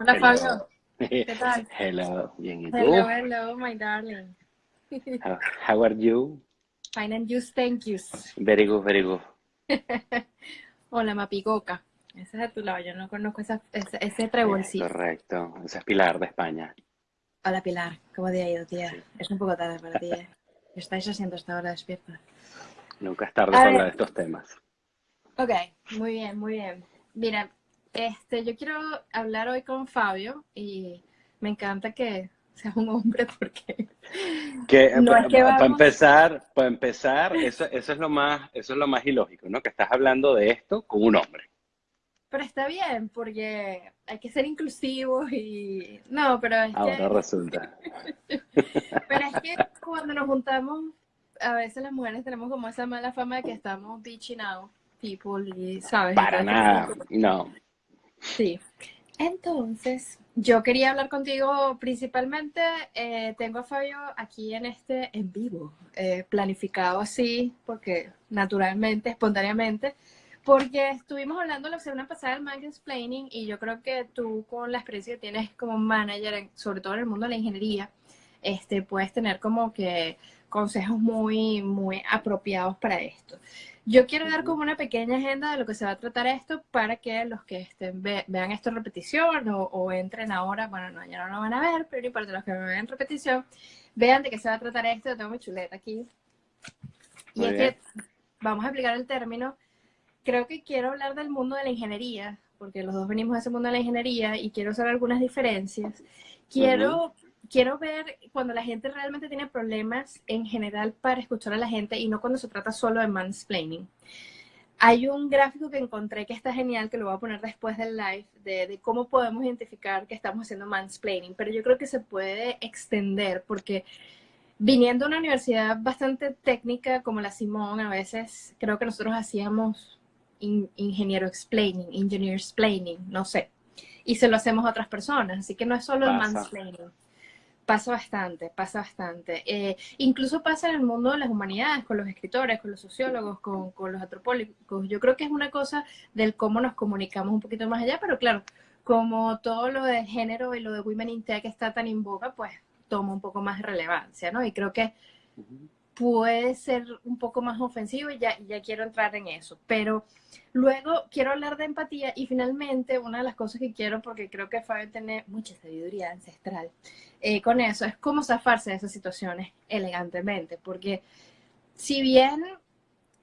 Hola, Fabio. ¿Qué tal? Hello, bien, ¿y tú? Hello, hello, my darling. How, how are you? Fine and you, thank you. Very good, very good. Hola, Mapicoca. Ese es de tu lado, yo no conozco esa, ese, ese Eh, trebolcito. correcto, ese es Pilar de España. Hola, Pilar. ¿Cómo te ha ido, tía? Sí. Es un poco tarde para ti, ¿eh? ¿Qué estáis haciendo hasta ahora despierta? Nunca es tarde A para ver. hablar de estos temas. Ok, muy bien, muy bien. Mira, este, yo quiero hablar hoy con Fabio y me encanta que seas un hombre porque Que, No es que para vamos- empezar, para empezar, eso, eso es lo más, eso es lo más ilógico, ¿no? Que estás hablando de esto con un hombre. Pero está bien, porque hay que ser inclusivos y... No, pero es Ahora que, resulta. pero es que cuando nos juntamos, a veces las mujeres tenemos como esa mala fama de que estamos bitching out people y, ¿sabes? Para nada, no. Sí. Entonces, yo quería hablar contigo principalmente, eh, tengo a Fabio aquí en este en vivo, eh, planificado así, porque naturalmente, espontáneamente, porque estuvimos hablando la semana pasada del mansplaining y yo creo que tú con la experiencia que tienes como manager, en- sobre todo en el mundo de la ingeniería, este, puedes tener como que consejos muy, muy apropiados para esto. Yo quiero dar como una pequeña agenda de lo que se va a tratar esto para que los que estén, ve- vean esto en repetición o, o entren ahora, bueno, no, ya no lo van a ver, pero para los que me vean en repetición, vean de qué se va a tratar esto. Yo tengo mi chuleta aquí. Y Muy es bien. que vamos a explicar el término. Creo que quiero hablar del mundo de la ingeniería, porque los dos venimos de ese mundo de la ingeniería y quiero hacer algunas diferencias. Quiero, quiero ver cuando la gente realmente tiene problemas en general para escuchar a la gente y no cuando se trata solo de mansplaining. Hay un gráfico que encontré que está genial, que lo voy a poner después del live, de, de cómo podemos identificar que estamos haciendo mansplaining, pero yo creo que se puede extender porque viniendo de una universidad bastante técnica como la Simón, a veces creo que nosotros hacíamos in- ingeniero explaining, engineer explaining, no sé, y se lo hacemos a otras personas, así que no es solo el Pasa. mansplaining. Pasa bastante, pasa bastante. Eh, incluso pasa en el mundo de las humanidades, con los escritores, con los sociólogos, con, con los antropólogos. Yo creo que es una cosa del cómo nos comunicamos un poquito más allá, pero claro, como todo lo de género y lo de Women in Tech está tan en boga, pues toma un poco más relevancia, ¿no? Y creo que. Puede ser un poco más ofensivo y ya, ya quiero entrar en eso. Pero luego quiero hablar de empatía y finalmente una de las cosas que quiero, porque creo que Fabio tiene mucha sabiduría ancestral eh, con eso, es cómo zafarse de esas situaciones elegantemente. Porque si bien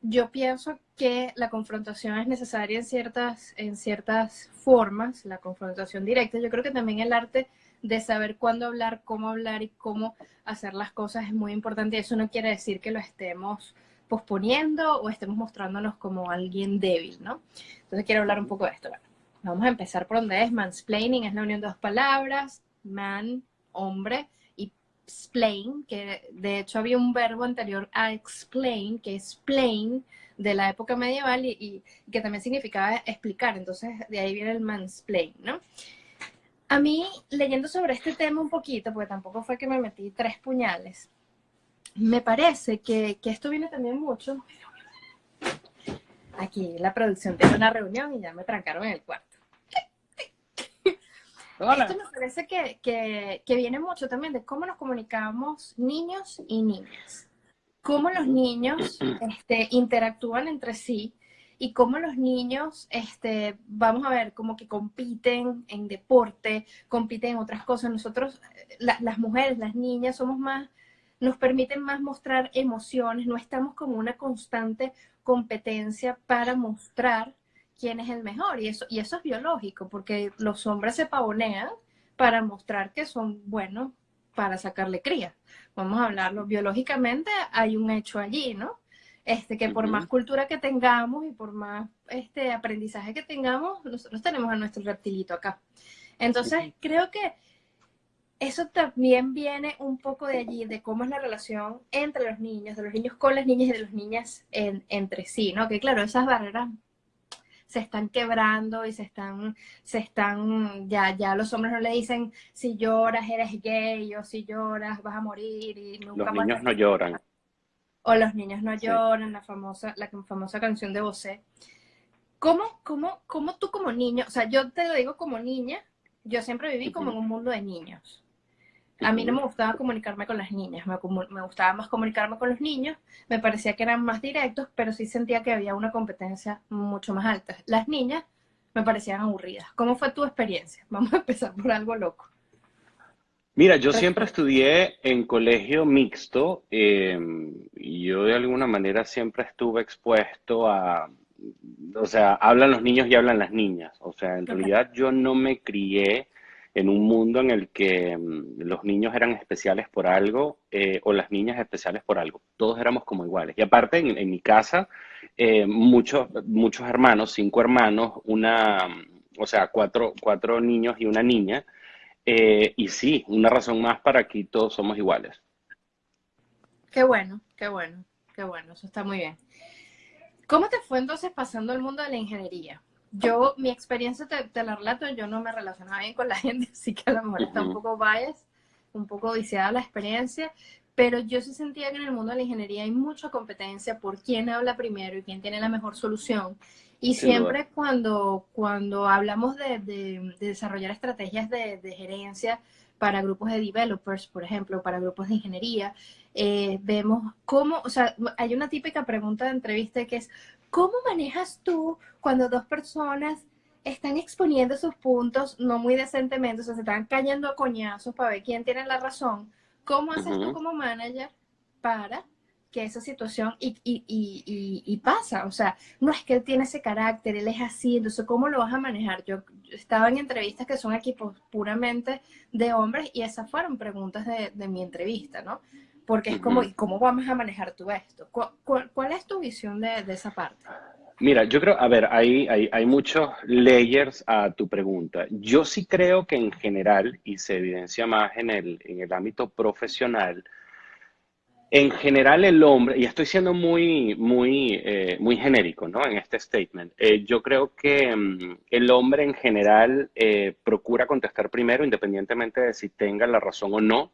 yo pienso que la confrontación es necesaria en ciertas, en ciertas formas, la confrontación directa, yo creo que también el arte de saber cuándo hablar, cómo hablar y cómo hacer las cosas es muy importante. Eso no quiere decir que lo estemos posponiendo o estemos mostrándonos como alguien débil, ¿no? Entonces quiero hablar un poco de esto. Vamos a empezar por donde es. Mansplaining es la unión de dos palabras, man, hombre, y splain, que de hecho había un verbo anterior a explain, que es plain, de la época medieval y, y que también significaba explicar. Entonces de ahí viene el mansplain, ¿no? A mí, leyendo sobre este tema un poquito, porque tampoco fue que me metí tres puñales, me parece que, que esto viene también mucho. Aquí la producción tiene una reunión y ya me trancaron en el cuarto. Hola. Esto me parece que, que, que viene mucho también de cómo nos comunicamos niños y niñas. Cómo los niños este, interactúan entre sí y cómo los niños, este, vamos a ver, como que compiten en deporte, compiten en otras cosas. Nosotros, eh, la- las mujeres, las niñas, somos más, nos permiten más mostrar emociones, no estamos como una constante competencia para mostrar quién es el mejor. Y eso, y eso es biológico, porque los hombres se pavonean para mostrar que son buenos para sacarle cría. Vamos a hablarlo biológicamente, hay un hecho allí, ¿no? Este, que por más cultura que tengamos y por más este, aprendizaje que tengamos, nosotros tenemos a nuestro reptilito acá. Entonces, creo que eso también viene un poco de allí, de cómo es la relación entre los niños, de los niños con las niñas y de las niñas en- entre sí, ¿no? Que claro, esas barreras se están quebrando y se están, se están, ya, ya los hombres no le dicen si lloras eres gay o si lloras vas a morir y nunca Los más niños no lloran. O los niños no Sí. lloran, la famosa, la famosa canción de Bosé. ¿Cómo, cómo, cómo tú como niño, o sea, yo te lo digo como niña, yo siempre viví como en un mundo de niños. A mí no me gustaba comunicarme con las niñas, me, me, gustaba más comunicarme con los niños, me parecía que eran más directos, pero sí sentía que había una competencia mucho más alta. Las niñas me parecían aburridas. ¿Cómo fue tu experiencia? Vamos a empezar por algo loco. Mira, yo siempre estudié en colegio mixto em, y yo de alguna manera siempre estuve expuesto a, o sea, hablan los niños y hablan las niñas. O sea, en realidad yo no me crié en un mundo en el que mm, los niños eran especiales por algo eh, o las niñas especiales por algo. Todos éramos como iguales. Y aparte, en, mi casa, eh, muchos, muchos hermanos, cinco hermanos, una, o sea, cuatro, cuatro niños y una niña. Eh, y sí, una razón más para que todos somos iguales. Qué bueno, qué bueno, qué bueno, eso está muy bien. ¿Cómo te fue entonces pasando el mundo de la ingeniería? yo, mi experiencia te, la relato, yo no me relacionaba bien con la gente, así que a lo mejor está un poco bias, un poco viciada la experiencia, pero yo sí sentía que en el mundo de la ingeniería hay mucha competencia por quién habla primero y quién tiene la mejor solución. Y siempre cuando, cuando hablamos de, de, desarrollar estrategias de, de, gerencia para grupos de developers, por ejemplo, para grupos de ingeniería, eh, vemos cómo, o sea, hay una típica pregunta de entrevista que es, ¿Cómo manejas tú cuando dos personas están exponiendo sus puntos no muy decentemente, o sea, se están cayendo a coñazos para ver quién tiene la razón? ¿Cómo haces tú como manager para que esa situación y, y, y, y, pasa? O sea, no es que él tiene ese carácter, él es así, entonces ¿cómo lo vas a manejar? Yo, estaba en entrevistas que son equipos puramente de hombres y esas fueron preguntas de, de mi entrevista, ¿no? porque es como, ¿cómo vamos a manejar tú esto? ¿Cuál, es tu visión de, esa parte? Mira, yo creo, a ver, hay, hay, hay, muchos layers a tu pregunta. Yo sí creo que en general, y se evidencia más en el, en el ámbito profesional, en general el hombre, y estoy siendo muy, muy, eh, muy genérico ¿no? en este statement, eh, yo creo que mm, el hombre en general eh, procura contestar primero, independientemente de si tenga la razón o no.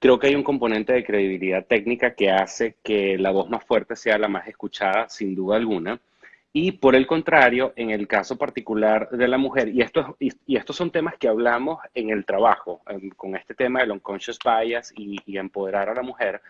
Creo que hay un componente de credibilidad técnica que hace que la voz más fuerte sea la más escuchada, sin duda alguna. Y por el contrario, en el caso particular de la mujer, y, esto, y, estos son temas que hablamos en el trabajo, con este tema del unconscious bias y, empoderar a la mujer,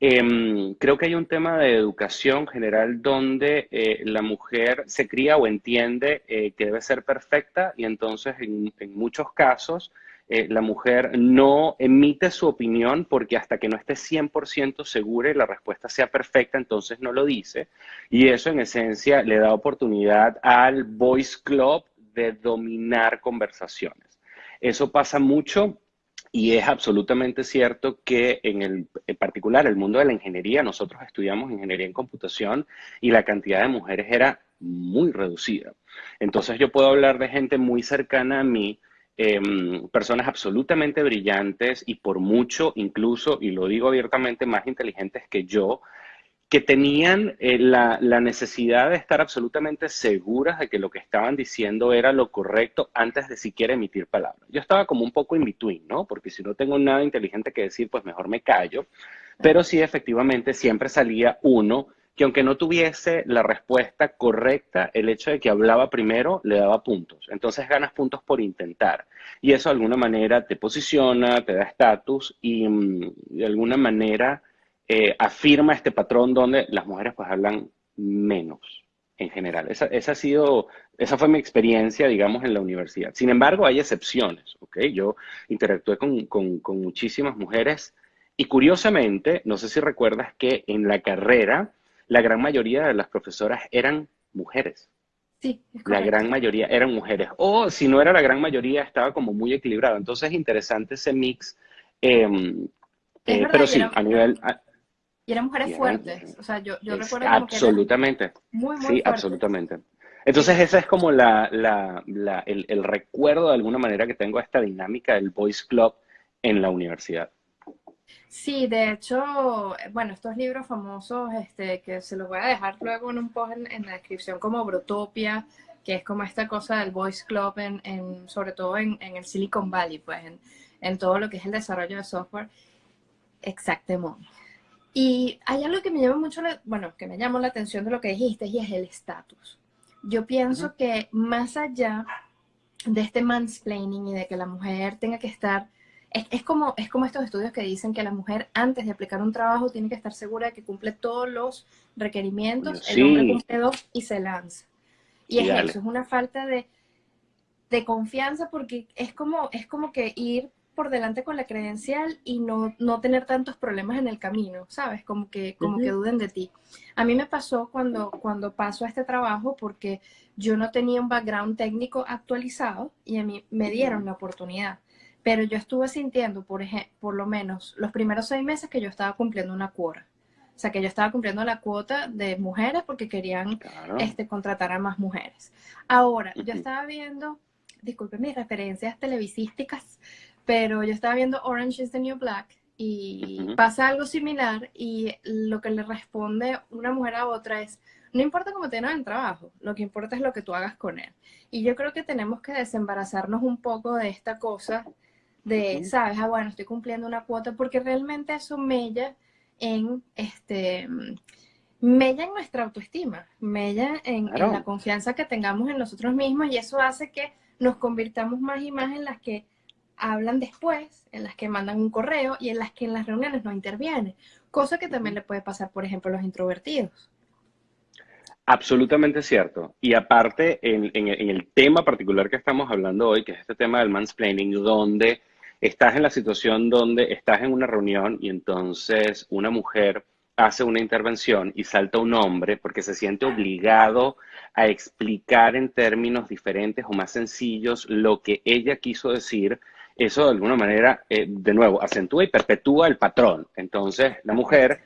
em, creo que hay un tema de educación general donde eh, la mujer se cría o entiende eh, que debe ser perfecta y entonces en, en muchos casos eh, la mujer no emite su opinión porque hasta que no esté 100% segura y la respuesta sea perfecta, entonces no lo dice. Y eso en esencia le da oportunidad al voice club de dominar conversaciones. Eso pasa mucho y es absolutamente cierto que en el en particular el mundo de la ingeniería, nosotros estudiamos ingeniería en computación y la cantidad de mujeres era muy reducida. Entonces yo puedo hablar de gente muy cercana a mí Em, personas absolutamente brillantes y por mucho incluso, y lo digo abiertamente, más inteligentes que yo, que tenían eh, la, la, necesidad de estar absolutamente seguras de que lo que estaban diciendo era lo correcto antes de siquiera emitir palabras. Yo estaba como un poco in between, ¿no? Porque si no tengo nada inteligente que decir, pues mejor me callo. Pero sí, efectivamente, siempre salía uno que aunque no tuviese la respuesta correcta, el hecho de que hablaba primero le daba puntos. Entonces ganas puntos por intentar. Y eso de alguna manera te posiciona, te da estatus y mm, de alguna manera eh, afirma este patrón donde las mujeres pues hablan menos en general. Esa, esa, ha sido, esa fue mi experiencia, digamos, en la universidad. Sin embargo, hay excepciones, ¿ok? Yo interactué con, con, con muchísimas mujeres y curiosamente, no sé si recuerdas que en la carrera la gran mayoría de las profesoras eran mujeres. Sí, la gran mayoría eran mujeres. O si no era la gran mayoría, estaba como muy equilibrado. Entonces es interesante ese mix. Em, eh, pero sí, a nivel... y eran mujeres fuertes. O sea, yo, yo recuerdo Absolutamente. muy, muy Sí, absolutamente. Entonces ese es como la, la, la, el, el recuerdo de alguna manera que tengo esta dinámica del Boys Club en la universidad. Sí, de hecho, bueno, estos libros famosos, este, que se los voy a dejar luego en un post en, la descripción como Brotopia, que es como esta cosa del Voice Club, en, sobre todo en, el Silicon Valley, pues en, todo lo que es el desarrollo de software. Exactamente. Y hay algo que me llama mucho, bueno, que me llamó la atención de lo que dijiste y es el estatus. Yo pienso que más allá de este mansplaining y de que la mujer tenga que estar es, como, es como estos estudios que dicen que la mujer antes de aplicar un trabajo tiene que estar segura de que cumple todos los requerimientos, el hombre cumple dos y se lanza. Y es eso, es una falta de, de, confianza porque es como, es como que ir por delante con la credencial y no, no tener tantos problemas en el camino, ¿sabes? Como que, como que duden de ti. A mí me pasó cuando, cuando paso a este trabajo porque yo no tenía un background técnico actualizado y a mí me dieron la oportunidad. Pero yo estuve sintiendo, por, ejemplo, por lo menos los primeros seis meses que yo estaba cumpliendo una cuota. O sea, que yo estaba cumpliendo la cuota de mujeres porque querían este, contratar a más mujeres. Ahora, yo estaba viendo, disculpen mis referencias televisísticas, pero yo estaba viendo Orange is the New Black y pasa algo similar y lo que le responde una mujer a otra es, no importa cómo tengas el trabajo, lo que importa es lo que tú hagas con él. Y yo creo que tenemos que desembarazarnos un poco de esta cosa de, sabes, ah, bueno, estoy cumpliendo una cuota, porque realmente eso mella en, este, mella en nuestra autoestima, mella en, en la confianza que tengamos en nosotros mismos y eso hace que nos convirtamos más y más en las que hablan después, en las que mandan un correo y en las que en las reuniones no intervienen. Cosa que también le puede pasar, por ejemplo, a los introvertidos. Absolutamente cierto. Y aparte, en, el tema particular que estamos hablando hoy, que es este tema del mansplaining, donde estás en la situación donde estás en una reunión y entonces una mujer hace una intervención y salta un hombre porque se siente obligado a explicar en términos diferentes o más sencillos lo que ella quiso decir eso de alguna manera, eh, de nuevo, acentúa y perpetúa el patrón. Entonces, la mujer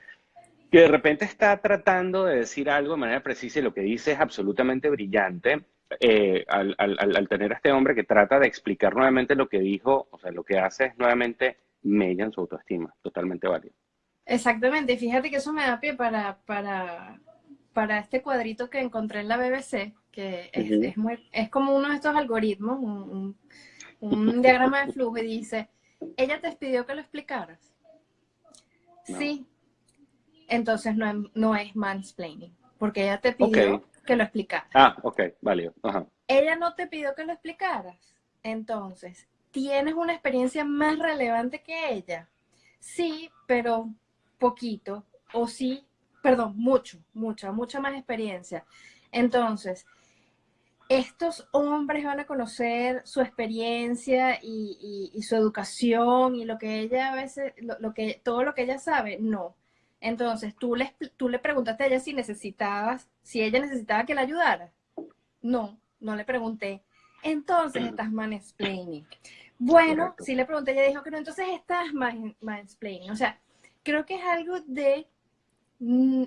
que de repente está tratando de decir algo de manera precisa y lo que dice es absolutamente brillante, eh, al, tener a este hombre que trata de explicar nuevamente lo que dijo, o sea, lo que hace es nuevamente mella en su autoestima, totalmente válido. Exactamente, fíjate que eso me da pie para, para, para este cuadrito que encontré en la BBC, que es, es, muy, es como uno de estos algoritmos, un un diagrama de flujo y dice, ella te pidió que lo explicaras. Sí. Entonces no, no, es mansplaining, porque ella te pidió que lo explicaras. Ah, ok, válido. Ella no te pidió que lo explicaras. Entonces, ¿tienes una experiencia más relevante que ella? Sí, pero poquito. O sí, perdón, mucho, mucha, mucha más experiencia. Entonces, estos hombres van a conocer su experiencia y, su educación y lo que ella a veces, lo, que, todo lo que ella sabe, no. Entonces, tú le, tú le preguntaste a ella si necesitabas, si ella necesitaba que la ayudara. No, no le pregunté. Entonces estás mansplaining. Bueno, si le pregunté, ella dijo que no, entonces estás mansplaining. O sea, creo que es algo de mm,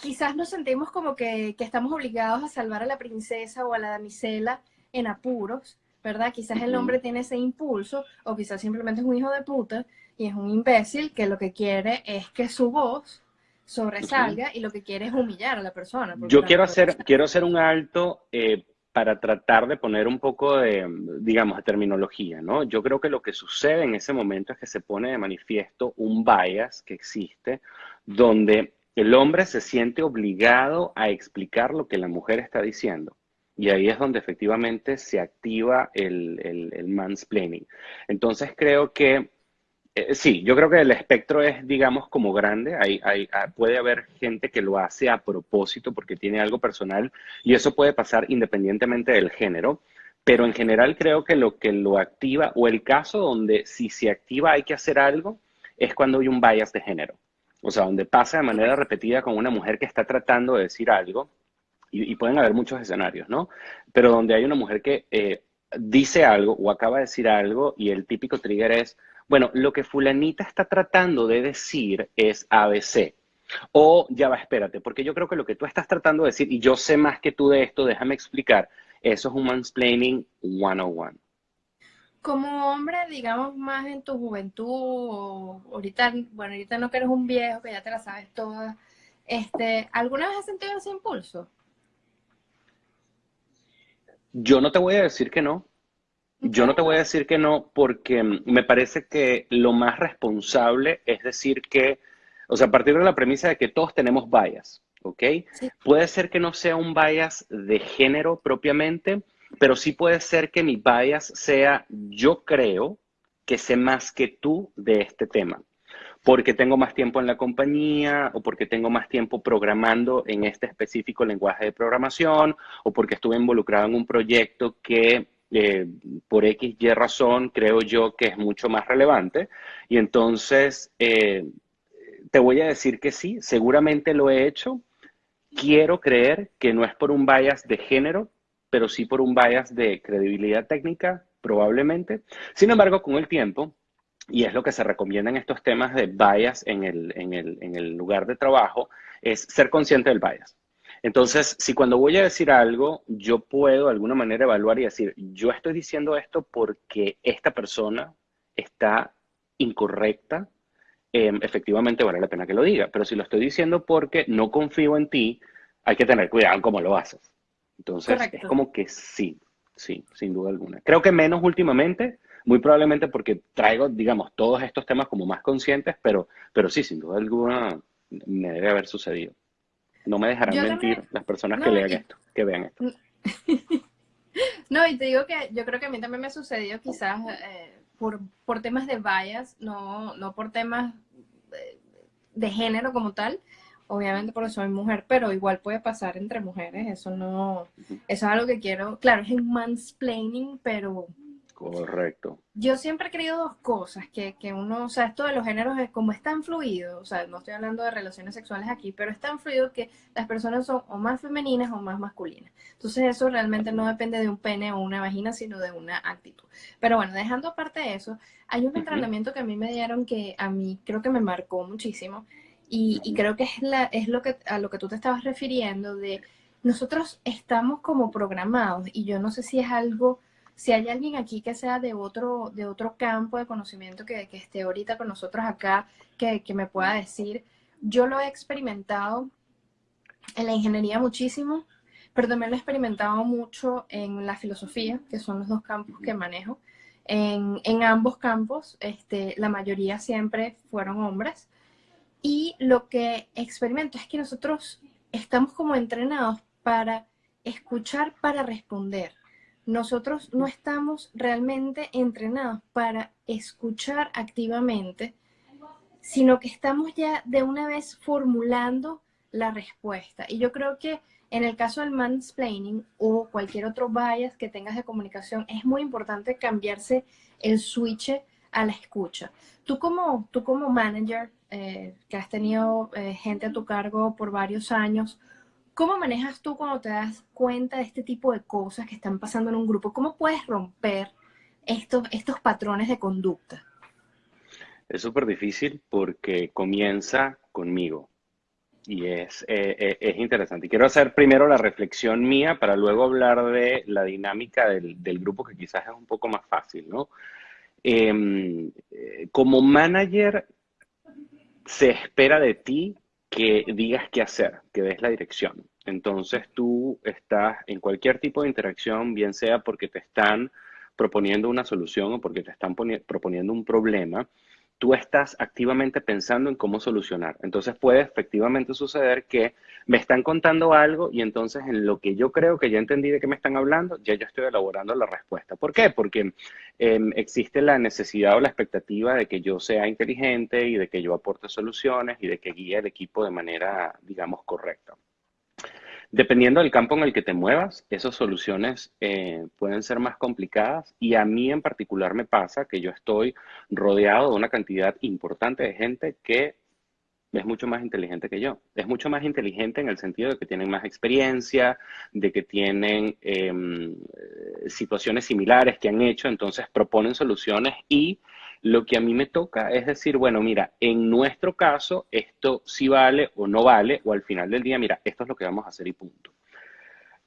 quizás nos sentimos como que, estamos obligados a salvar a la princesa o a la damisela en apuros, ¿verdad? Quizás el hombre tiene ese impulso o quizás simplemente es un hijo de puta y es un imbécil que lo que quiere es que su voz sobresalga y lo que quiere es humillar a la persona. Yo quiero hacer, quiero hacer un alto eh, para tratar de poner un poco de, digamos, de terminología, ¿no? Yo creo que lo que sucede en ese momento es que se pone de manifiesto un bias que existe donde el hombre se siente obligado a explicar lo que la mujer está diciendo. Y ahí es donde efectivamente se activa el, el, mansplaining. Entonces creo que, eh, sí, yo creo que el espectro es, digamos, como grande. Hay, hay, ah, puede haber gente que lo hace a propósito porque tiene algo personal y eso puede pasar independientemente del género. Pero en general creo que lo que lo activa, o el caso donde si se activa hay que hacer algo, es cuando hay un bias de género. O sea, donde pasa de manera repetida con una mujer que está tratando de decir algo, y, pueden haber muchos escenarios, ¿no? Pero donde hay una mujer que eh, dice algo o acaba de decir algo y el típico trigger es, bueno, lo que fulanita está tratando de decir es ABC. O ya va, espérate, porque yo creo que lo que tú estás tratando de decir, y yo sé más que tú de esto, déjame explicar, eso es un mansplaining 101 como hombre, digamos, más en tu juventud, o ahorita, bueno, ahorita no que eres un viejo, que ya te la sabes toda, este, ¿alguna vez has sentido ese impulso? Yo no te voy a decir que no. Yo no te voy a decir que no porque me parece que lo más responsable es decir que, o sea, a partir de la premisa de que todos tenemos bias, ¿ok? Puede ser que no sea un bias de género propiamente, pero sí puede ser que mi bias sea, yo creo que sé más que tú de este tema porque tengo más tiempo en la compañía o porque tengo más tiempo programando en este específico lenguaje de programación o porque estuve involucrado en un proyecto que eh, por X, Y razón creo yo que es mucho más relevante. Y entonces eh, te voy a decir que sí, seguramente lo he hecho. Quiero creer que no es por un bias de género, pero sí por un bias de credibilidad técnica, probablemente. Sin embargo, con el tiempo, y es lo que se recomienda en estos temas de bias en el, en el, en el lugar de trabajo, es ser consciente del bias. Entonces, si cuando voy a decir algo, yo puedo de alguna manera evaluar y decir, yo estoy diciendo esto porque esta persona está incorrecta, em, efectivamente vale la pena que lo diga. Pero si lo estoy diciendo porque no confío en ti, hay que tener cuidado en cómo lo haces. Entonces, es como que sí, sí, sin duda alguna. Creo que menos últimamente, muy probablemente porque traigo, digamos, todos estos temas como más conscientes, pero, pero sí, sin duda alguna me debe haber sucedido. No me dejarán mentir las personas que lean esto, que vean esto. no, y te digo que yo creo que a mí también me ha sucedido quizás eh, por, por, temas de vallas, no, no por temas de, de género como tal, obviamente porque soy mujer, pero igual puede pasar entre mujeres, eso no, eso es algo que quiero, claro, es un mansplaining, pero Correcto. Yo siempre he creído dos cosas, que, que, uno, o sea, esto de los géneros es como es tan fluido, o sea, no estoy hablando de relaciones sexuales aquí, pero es tan fluido que las personas son o más femeninas o más masculinas. Entonces eso realmente no depende de un pene o una vagina, sino de una actitud. Pero bueno, dejando aparte de eso, hay un entrenamiento que a mí me dieron que a mí creo que me marcó muchísimo y, y creo que es, la, es lo que, a lo que tú te estabas refiriendo de nosotros estamos como programados y yo no sé si es algo si hay alguien aquí que sea de otro, de otro campo de conocimiento que, que esté ahorita con nosotros acá, que, que, me pueda decir, yo lo he experimentado en la ingeniería muchísimo, pero también lo he experimentado mucho en la filosofía, que son los dos campos que manejo. En, en ambos campos, este, la mayoría siempre fueron hombres. Y lo que experimento es que nosotros estamos como entrenados para escuchar, para responder nosotros no estamos realmente entrenados para escuchar activamente, sino que estamos ya de una vez formulando la respuesta. Y yo creo que en el caso del mansplaining o cualquier otro bias que tengas de comunicación, es muy importante cambiarse el switch a la escucha. Tú como, tú como manager, eh, que has tenido eh, gente a tu cargo por varios años, ¿Cómo manejas tú cuando te das cuenta de este tipo de cosas que están pasando en un grupo? ¿Cómo puedes romper estos, estos patrones de conducta? Es súper difícil porque comienza conmigo y es, eh, eh, es interesante. Quiero hacer primero la reflexión mía para luego hablar de la dinámica del, del grupo que quizás es un poco más fácil, ¿no? Em, eh, como manager se espera de ti que digas qué hacer, que des la dirección. Entonces tú estás en cualquier tipo de interacción, bien sea porque te están proponiendo una solución o porque te están proponiendo un problema, tú estás activamente pensando en cómo solucionar. Entonces puede efectivamente suceder que me están contando algo y entonces en lo que yo creo que ya entendí de qué me están hablando, ya yo estoy elaborando la respuesta. ¿Por qué? Porque em, existe la necesidad o la expectativa de que yo sea inteligente y de que yo aporte soluciones y de que guíe al equipo de manera, digamos, correcta. Dependiendo del campo en el que te muevas, esas soluciones eh, pueden ser más complicadas y a mí en particular me pasa que yo estoy rodeado de una cantidad importante de gente que es mucho más inteligente que yo. Es mucho más inteligente en el sentido de que tienen más experiencia, de que tienen em, situaciones similares que han hecho, entonces proponen soluciones y lo que a mí me toca es decir, bueno, mira, en nuestro caso esto sí vale o no vale, o al final del día, mira, esto es lo que vamos a hacer y punto.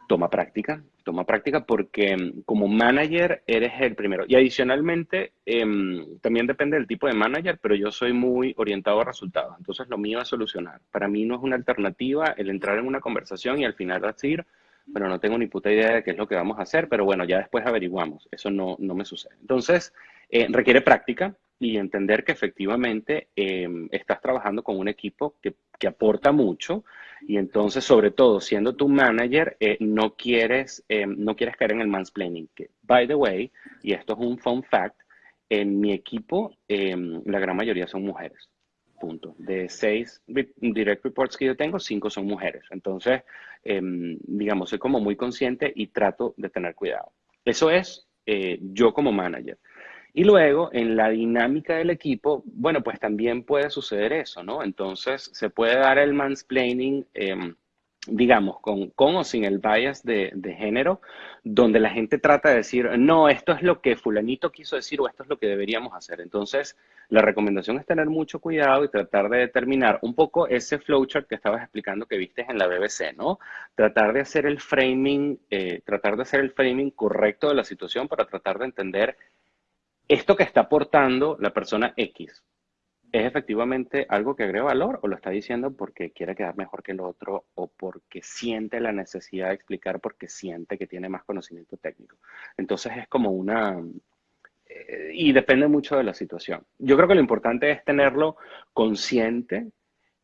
Toma práctica, toma práctica porque mm, como manager eres el primero. Y adicionalmente, em, también depende del tipo de manager, pero yo soy muy orientado a resultados. Entonces lo mío es solucionar. Para mí no es una alternativa el entrar en una conversación y al final decir, bueno, no tengo ni puta idea de qué es lo que vamos a hacer, pero bueno, ya después averiguamos. Eso no, no me sucede. Entonces, eh, requiere práctica y entender que efectivamente em, estás trabajando con un equipo que que aporta mucho y entonces, sobre todo, siendo tu manager, eh, no, quieres, eh, no quieres caer en el mansplaining. Que, by the way, y esto es un fun fact, en mi equipo em, la gran mayoría son mujeres. Punto. De seis direct reports que yo tengo, cinco son mujeres. Entonces, em, digamos, soy como muy consciente y trato de tener cuidado. Eso es eh, yo como manager. Y luego, en la dinámica del equipo, bueno, pues también puede suceder eso, ¿no? Entonces, se puede dar el mansplaining, em, digamos, con, con, o sin el bias de, género, donde la gente trata de decir, no, esto es lo que fulanito quiso decir o esto es lo que deberíamos hacer. Entonces, la recomendación es tener mucho cuidado y tratar de determinar un poco ese flowchart que estabas explicando que viste en la BBC, ¿no? Tratar de hacer el framing, eh, tratar de hacer el framing correcto de la situación para tratar de entender esto que está aportando la persona X, ¿es efectivamente algo que agrega valor o lo está diciendo porque quiere quedar mejor que el otro o porque siente la necesidad de explicar porque siente que tiene más conocimiento técnico? Entonces es como una... Eh, y depende mucho de la situación. Yo creo que lo importante es tenerlo consciente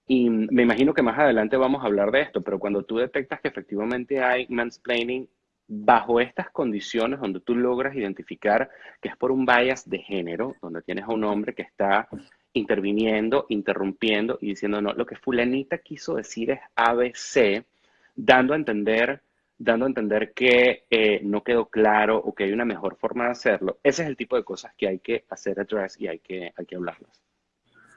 y me imagino que más adelante vamos a hablar de esto, pero cuando tú detectas que efectivamente hay mansplaining bajo estas condiciones donde tú logras identificar que es por un bias de género, donde tienes a un hombre que está interviniendo, interrumpiendo y diciendo, no, lo que fulanita quiso decir es ABC, dando a entender, dando a entender que eh, no quedó claro o que hay una mejor forma de hacerlo. Ese es el tipo de cosas que hay que hacer address y hay que, hay que hablarlas.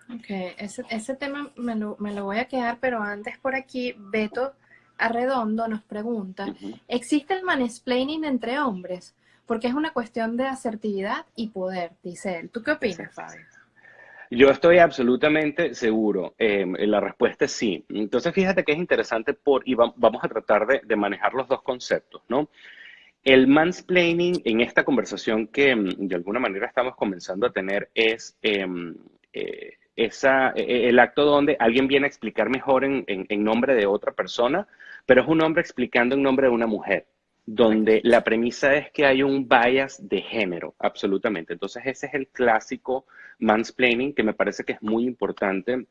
Ok, ese, ese tema me lo, me lo voy a quedar, pero antes por aquí, Beto Arredondo nos pregunta, ¿existe el mansplaining entre hombres? Porque es una cuestión de asertividad y poder, dice él. ¿Tú qué opinas, Fabio? Yo estoy absolutamente seguro. Em, la respuesta es sí. Entonces, fíjate que es interesante por, y vamos a tratar de, manejar los dos conceptos, ¿no? El mansplaining en esta conversación que em, de alguna manera estamos comenzando a tener es em, eh, esa, e, e, el acto donde alguien viene a explicar mejor en, nombre de otra persona, pero es un hombre explicando en nombre de una mujer, donde la premisa es que hay un bias de género, absolutamente. Entonces ese es el clásico mansplaining que me parece que es muy importante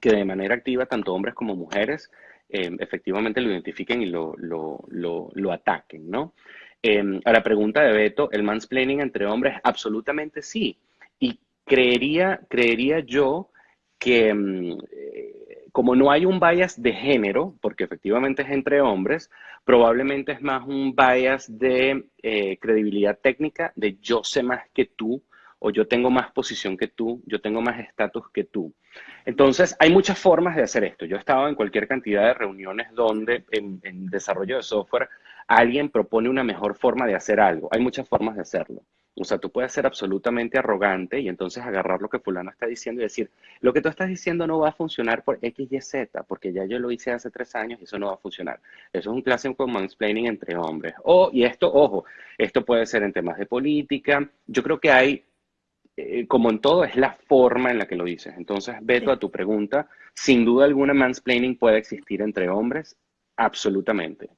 que de manera activa tanto hombres como mujeres eh, efectivamente lo identifiquen y lo, lo, ataquen, ¿no? Eh, a la pregunta de Beto, ¿el mansplaining entre hombres? Absolutamente sí. Y creería, creería yo que mm, eh, como no hay un bias de género, porque efectivamente es entre hombres, probablemente es más un bias de eh, credibilidad técnica, de yo sé más que tú, o yo tengo más posición que tú, yo tengo más estatus que tú. Entonces, hay muchas formas de hacer esto. Yo he estado en cualquier cantidad de reuniones donde en, en desarrollo de software alguien propone una mejor forma de hacer algo. Hay muchas formas de hacerlo. O sea, tú puedes ser absolutamente arrogante y entonces agarrar lo que fulano está diciendo y decir, lo que tú estás diciendo no va a funcionar por X, Y, Z, porque ya yo lo hice hace tres años y eso no va a funcionar. Eso es un clásico mansplaining entre hombres. O, y esto, ojo, esto puede ser en temas de política. Yo creo que hay, eh, como en todo, es la forma en la que lo dices. Entonces, Beto, a tu pregunta, sin duda alguna mansplaining puede existir entre hombres, absolutamente.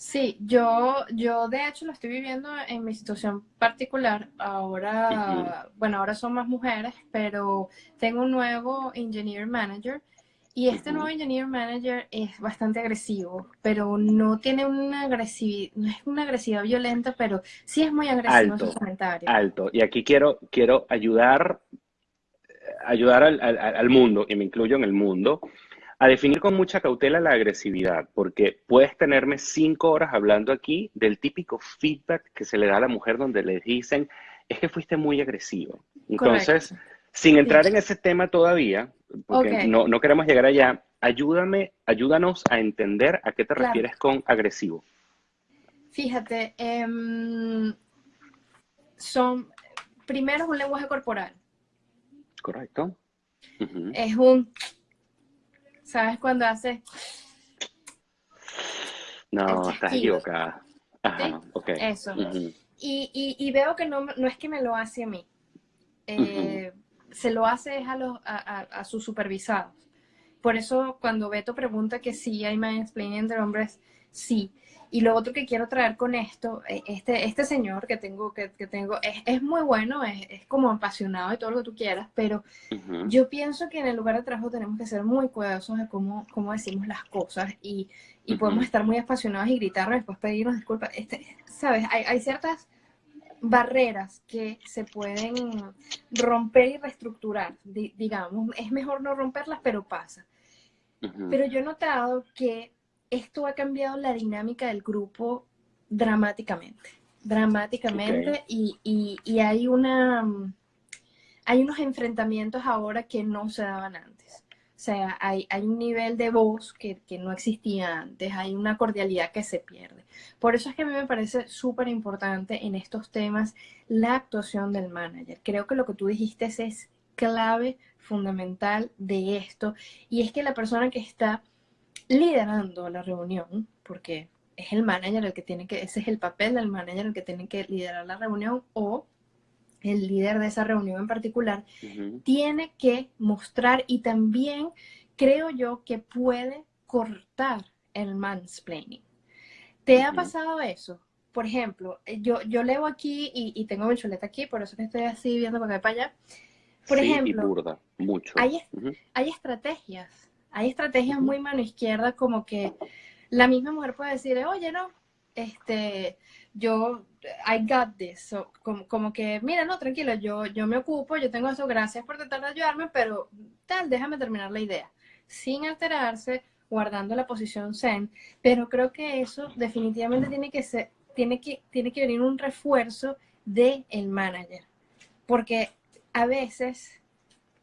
Sí, yo, yo de hecho lo estoy viviendo en mi situación particular. Ahora, bueno, ahora son más mujeres, pero tengo un nuevo engineer manager y este nuevo engineer manager es bastante agresivo, pero no tiene una agresividad, no es una agresividad violenta, pero sí es muy agresivo en sus comentarios. Alto. Y aquí quiero, quiero ayudar, ayudar al, al mundo, y me incluyo en el mundo, a definir con mucha cautela la agresividad, porque puedes tenerme cinco horas hablando aquí del típico feedback que se le da a la mujer donde le dicen, es que fuiste muy agresivo. Entonces, sin entrar en ese tema todavía, porque no, no, queremos llegar allá, ayúdame, ayúdanos a entender a qué te refieres con agresivo. Fíjate, em, son, primero es un lenguaje corporal. Correcto. Es un ¿Sabes cuando hace? No, estás equivocada. Ajá, Eso. y, veo que no, no, es que me lo hace a mí. Eh, se lo hace a, los, a, sus supervisados. por eso cuando Beto pregunta que si hay mansplaining entre hombres, sí. Y lo otro que quiero traer con esto, eh, este, este señor que tengo, que, tengo es, es, muy bueno, es, es, como apasionado y todo lo que tú quieras, pero yo pienso que en el lugar de trabajo tenemos que ser muy cuidadosos de cómo, cómo decimos las cosas y, y podemos estar muy apasionados y gritarnos después pedirnos disculpas. Este, ¿Sabes? Hay, hay ciertas barreras que se pueden romper y reestructurar, digamos. Es mejor no romperlas, pero pasa. Pero yo he notado que esto ha cambiado la dinámica del grupo dramáticamente, dramáticamente, y, y, hay, una, hay unos enfrentamientos ahora que no se daban antes. O sea, hay, hay un nivel de voz que, que, no existía antes, hay una cordialidad que se pierde. Por eso es que a mí me parece súper importante en estos temas la actuación del manager. Creo que lo que tú dijiste es clave, fundamental de esto, y es que la persona que está liderando la reunión, porque es el manager el que tiene que, ese es el papel del manager el que tiene que liderar la reunión o el líder de esa reunión en particular, tiene que mostrar y también creo yo que puede cortar el mansplaining. ¿Te ha pasado eso? Por ejemplo, yo, yo leo aquí y, tengo mi chuleta aquí, por eso que estoy así viendo para acá para allá. Por ejemplo, mucho. Hay, hay estrategias hay estrategias muy mano izquierda como que la misma mujer puede decir, oye, no, este, yo, I got this. como, que, mira, no, tranquilo, yo, yo me ocupo, yo tengo eso, gracias por tratar de ayudarme, pero tal, déjame terminar la idea. Sin alterarse, guardando la posición zen, pero creo que eso definitivamente tiene que ser, tiene que, tiene que venir un refuerzo del el manager, porque a veces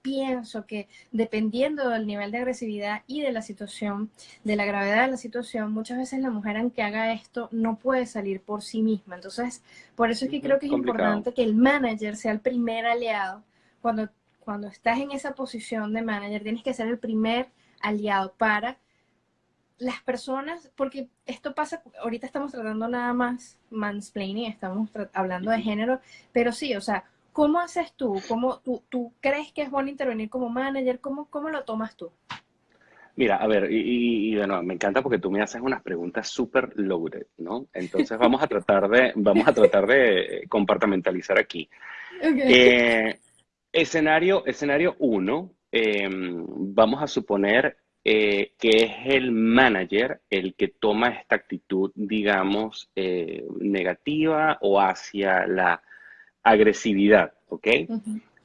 pienso que dependiendo del nivel de agresividad y de la situación, de la gravedad de la situación, muchas veces la mujer aunque haga esto no puede salir por sí misma. Entonces, por eso es que creo que es importante que el manager sea el primer aliado. Cuando, cuando estás en esa posición de manager, tienes que ser el primer aliado para las personas, porque esto pasa, ahorita estamos tratando nada más mansplaining, estamos hablando de género, pero sí, o sea, ¿Cómo haces tú? ¿Cómo tú, tú crees que es bueno intervenir como manager? ¿Cómo, cómo lo tomas tú? Mira, a ver, y, de nuevo, me encanta porque tú me haces unas preguntas súper loaded, ¿no? Entonces vamos a tratar de, vamos a tratar de compartimentalizar aquí. Eh, escenario, escenario uno, em, vamos a suponer eh, que es el manager el que toma esta actitud, digamos, eh, negativa o hacia la agresividad, ¿ok?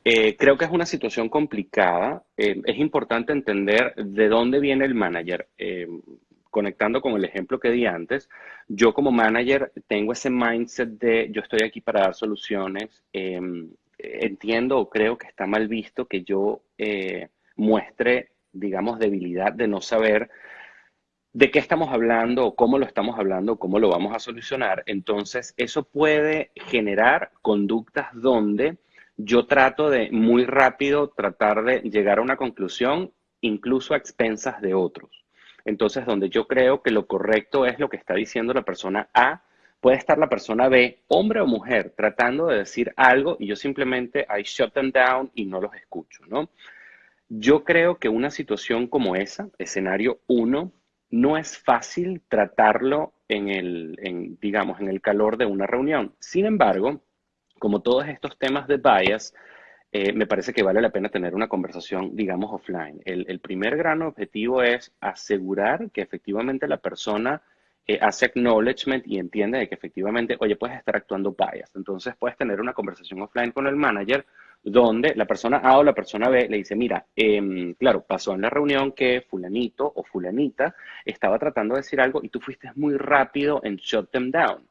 Eh, creo que es una situación complicada. Eh, es importante entender de dónde viene el manager. Eh, conectando con el ejemplo que di antes, yo como manager tengo ese mindset de yo estoy aquí para dar soluciones. entiendo o creo que está mal visto que yo muestre, digamos, debilidad de no saber de qué estamos hablando, cómo lo estamos hablando, cómo lo vamos a solucionar. Entonces, eso puede generar conductas donde yo trato de muy rápido tratar de llegar a una conclusión, incluso a expensas de otros. Entonces, donde yo creo que lo correcto es lo que está diciendo la persona A, puede estar la persona B, hombre o mujer, tratando de decir algo y yo simplemente I shut them down y no los escucho, ¿no? Yo creo que una situación como esa, escenario 1, no es fácil tratarlo en el, digamos, en el calor de una reunión. Sin embargo, como todos estos temas de bias, eh, me parece que vale la pena tener una conversación, digamos, offline. El, primer gran objetivo es asegurar que efectivamente la persona eh, hace acknowledgement y entiende de que efectivamente, oye, puedes estar actuando bias. Entonces puedes tener una conversación offline con el manager donde la persona A o la persona B le dice, mira, em, claro, pasó en la reunión que fulanito o fulanita estaba tratando de decir algo y tú fuiste muy rápido en shut them down.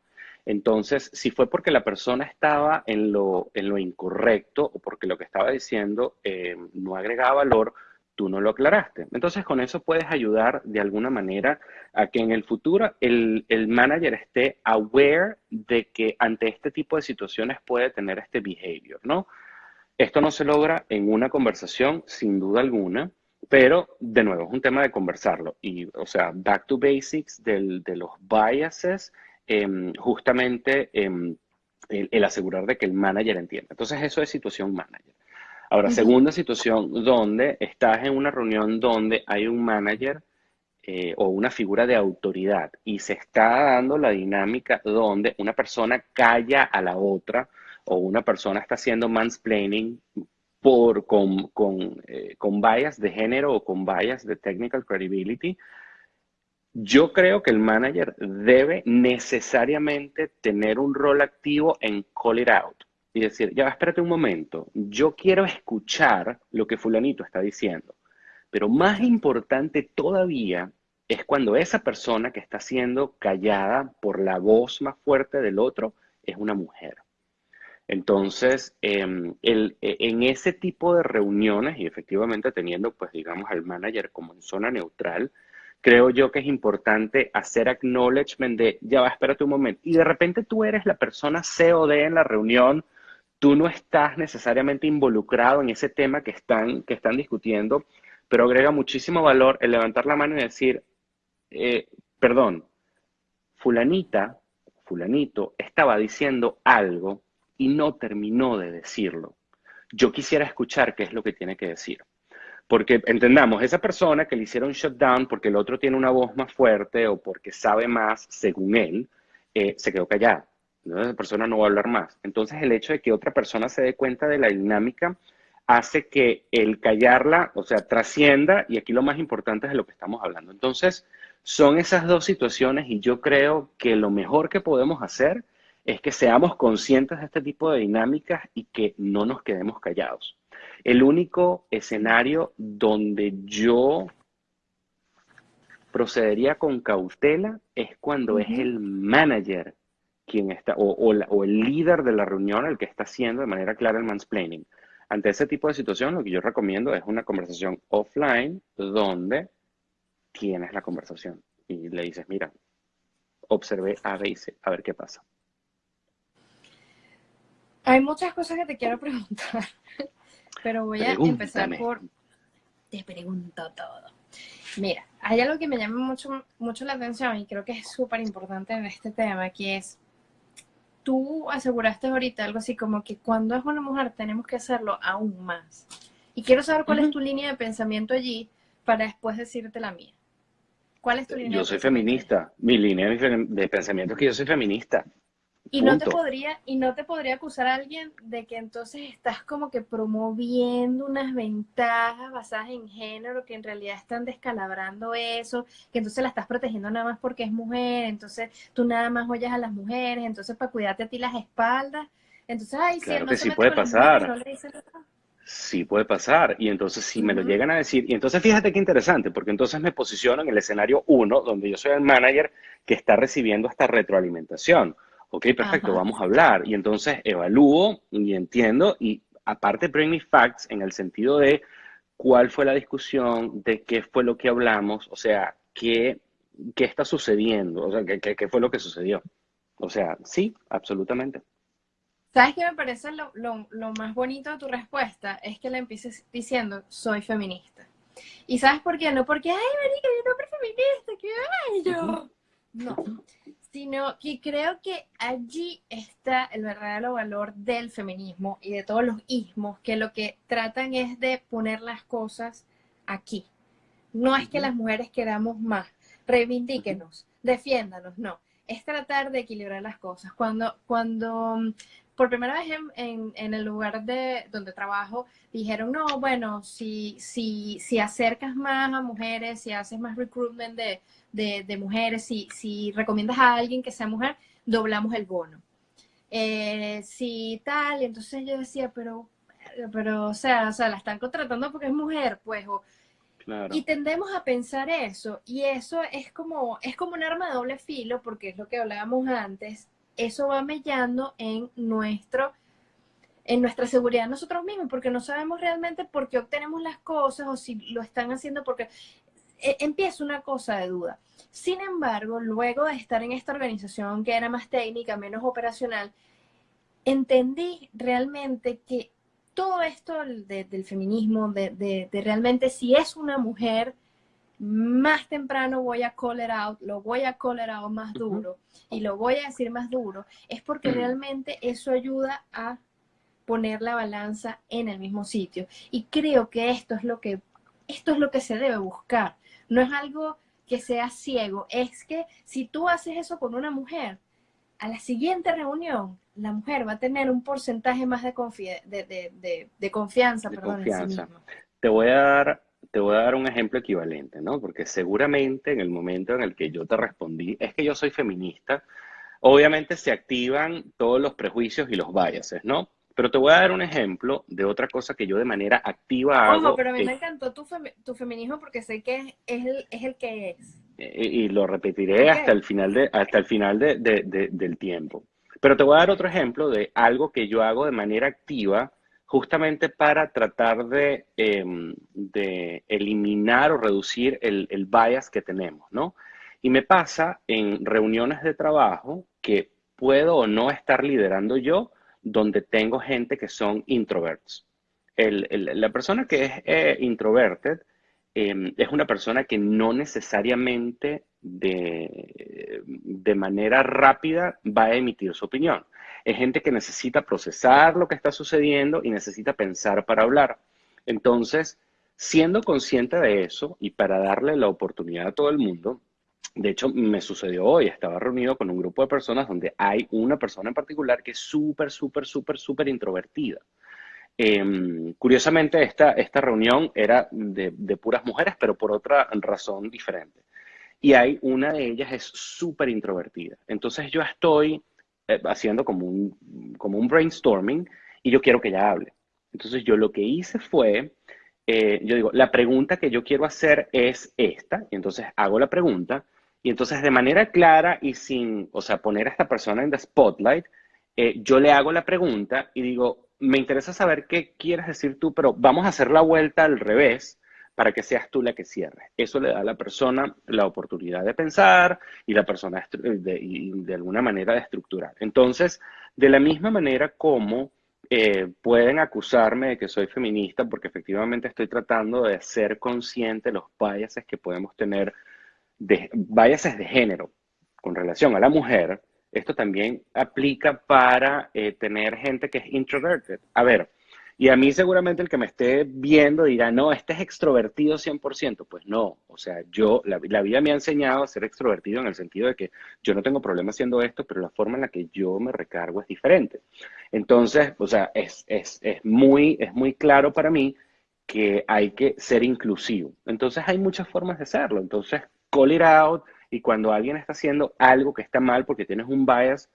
Entonces, si fue porque la persona estaba en lo, en lo incorrecto o porque lo que estaba diciendo em, no agregaba valor, tú no lo aclaraste. Entonces, con eso puedes ayudar de alguna manera a que en el futuro el, el manager esté aware de que ante este tipo de situaciones puede tener este behavior, ¿no? Esto no se logra en una conversación, sin duda alguna, pero de nuevo, es un tema de conversarlo. Y, o sea, back to basics de los biases, em, justamente em, el, asegurar de que el manager entienda. Entonces, eso es situación manager. Ahora, segunda situación, donde estás en una reunión donde hay un manager eh, o una figura de autoridad y se está dando la dinámica donde una persona calla a la otra o una persona está haciendo mansplaining por, con, con, eh, con bias de género o con bias de technical credibility, yo creo que el manager debe necesariamente tener un rol activo en call it out y decir, ya, espérate un momento, yo quiero escuchar lo que fulanito está diciendo. Pero más importante todavía es cuando esa persona que está siendo callada por la voz más fuerte del otro es una mujer. Entonces, em, e, en ese tipo de reuniones y efectivamente teniendo, pues digamos, al manager como en zona neutral, creo yo que es importante hacer acknowledgement de, ya va, espérate un momento. Y de repente tú eres la persona COD en la reunión, tú no estás necesariamente involucrado en ese tema que están, que están discutiendo, pero agrega muchísimo valor el levantar la mano y decir, eh, perdón, fulanita, fulanito, estaba diciendo algo y no terminó de decirlo. Yo quisiera escuchar qué es lo que tiene que decir. Porque entendamos, esa persona que le hicieron shutdown porque el otro tiene una voz más fuerte o porque sabe más, según él, eh, se quedó callada. Esa persona no va a hablar más. Entonces, el hecho de que otra persona se dé cuenta de la dinámica hace que el callarla, o sea, trascienda, y aquí lo más importante es de lo que estamos hablando. Entonces, son esas dos situaciones y yo creo que lo mejor que podemos hacer es que seamos conscientes de este tipo de dinámicas y que no nos quedemos callados. El único escenario donde yo procedería con cautela es cuando es el manager quien está, o, el líder de la reunión el que está haciendo de manera clara el mansplaining. Ante ese tipo de situación, lo que yo recomiendo es una conversación offline donde tienes la conversación y le dices, mira, observé A, B y C, a ver qué pasa. Hay muchas cosas que te quiero preguntar. Pero voy a empezar por... Te pregunto todo. Mira, hay algo que me llama mucho, mucho la atención y creo que es súper importante en este tema, que es, tú aseguraste ahorita algo así como que cuando es una mujer tenemos que hacerlo aún más. Y quiero saber cuál es tu línea de pensamiento allí para después decirte la mía. ¿Cuál es tu línea? Yo soy feminista. Mi línea de pensamiento es que yo soy feminista. Y no, te podría, y no te podría acusar a alguien de que entonces estás como que promoviendo unas ventajas basadas en género que en realidad están descalabrando eso, que entonces la estás protegiendo nada más porque es mujer, entonces tú nada más oyes a las mujeres, entonces para cuidarte a ti las espaldas. Entonces, ay, claro que sí puede pasar. sí puede pasar. Y entonces si me lo llegan a decir, y entonces fíjate qué interesante, porque entonces me posiciono en el escenario uno, donde yo soy el manager que está recibiendo esta retroalimentación. Ok, perfecto, vamos a hablar. Y entonces evalúo y entiendo y aparte bring me facts en el sentido de cuál fue la discusión, de qué fue lo que hablamos, o sea, qué, qué está sucediendo, o sea, qué, qué, fue lo que sucedió. O sea, sí, absolutamente. ¿Sabes qué me parece lo, lo, lo, más bonito de tu respuesta? Es que le empieces diciendo, soy feminista. ¿Y sabes por qué? No porque, ay, marica, yo no soy feminista, ay, yo. No, sino que creo que allí está el verdadero valor del feminismo y de todos los ismos, que lo que tratan es de poner las cosas aquí. No es que las mujeres queramos más, reivindíquenos, defiéndanos, no. Es tratar de equilibrar las cosas. Cuando, cuando por primera vez en, en, el lugar de donde trabajo dijeron, no, bueno, si, si, si acercas más a mujeres, si haces más recruitment de, de, mujeres, si, si recomiendas a alguien que sea mujer, doblamos el bono. Eh, si tal, entonces yo decía, pero, pero, o sea, o sea, la están contratando porque es mujer, pues, Y tendemos a pensar eso, y eso es como, es como un arma de doble filo, porque es lo que hablábamos antes, eso va mellando en nuestro en nuestra seguridad nosotros mismos, porque no sabemos realmente por qué obtenemos las cosas o si lo están haciendo porque e, empieza una cosa de duda. Sin embargo, luego de estar en esta organización que era más técnica, menos operacional, entendí realmente que todo esto del feminismo, de, realmente si es una mujer, más temprano voy a call it out, lo voy a call it out más duro y lo voy a decir más duro, es porque realmente eso ayuda a poner la balanza en el mismo sitio. Y creo que esto es lo que, esto es lo que se debe buscar. No es algo que sea ciego, es que si tú haces eso con una mujer, a la siguiente reunión, la mujer va a tener un porcentaje más de, de, confianza, perdón, En sí misma. Te voy a dar te voy a dar un ejemplo equivalente, ¿no? Porque seguramente en el momento en el que yo te respondí, es que yo soy feminista, obviamente se activan todos los prejuicios y los biases, ¿no? Pero te voy a dar un ejemplo de otra cosa que yo de manera activa hago. Ojo, pero a mí me encantó tu, feminismo porque sé que es el, es el que es. Y, lo repetiré hasta el final, de, hasta el final del tiempo. Pero te voy a dar otro ejemplo de algo que yo hago de manera activa justamente para tratar de, em, de eliminar o reducir el, el, bias que tenemos, ¿no? Y me pasa en reuniones de trabajo que puedo o no estar liderando yo, donde tengo gente que son introverts. La persona que es eh, introverted em, es una persona que no necesariamente de, de manera rápida va a emitir su opinión es gente que necesita procesar lo que está sucediendo y necesita pensar para hablar. Entonces, siendo consciente de eso y para darle la oportunidad a todo el mundo, de hecho, me sucedió hoy, estaba reunido con un grupo de personas donde hay una persona en particular que es súper, súper, súper, súper introvertida. Em, curiosamente, esta, esta reunión era de, de, puras mujeres, pero por otra razón diferente. Y hay una de ellas es súper introvertida. Entonces yo estoy haciendo como un, como un brainstorming y yo quiero que ella hable. Entonces yo lo que hice fue, eh, yo digo, la pregunta que yo quiero hacer es esta, y entonces hago la pregunta, y entonces de manera clara y sin, o sea, poner a esta persona en the spotlight, eh, yo le hago la pregunta y digo, me interesa saber qué quieres decir tú, pero vamos a hacer la vuelta al revés para que seas tú la que cierre. Eso le da a la persona la oportunidad de pensar y la persona de, de alguna manera de estructurar. Entonces, de la misma manera como eh, pueden acusarme de que soy feminista, porque efectivamente estoy tratando de ser consciente de los biases que podemos tener, de, biases de género con relación a la mujer, esto también aplica para eh, tener gente que es introverted. A ver, y a mí seguramente el que me esté viendo dirá, no, este es extrovertido 100%. Pues no, o sea, yo, la, vida me ha enseñado a ser extrovertido en el sentido de que yo no tengo problema haciendo esto, pero la forma en la que yo me recargo es diferente. Entonces, o sea, es, es, es muy, es muy claro para mí que hay que ser inclusivo. Entonces, hay muchas formas de hacerlo. Entonces, call it out y cuando alguien está haciendo algo que está mal porque tienes un bias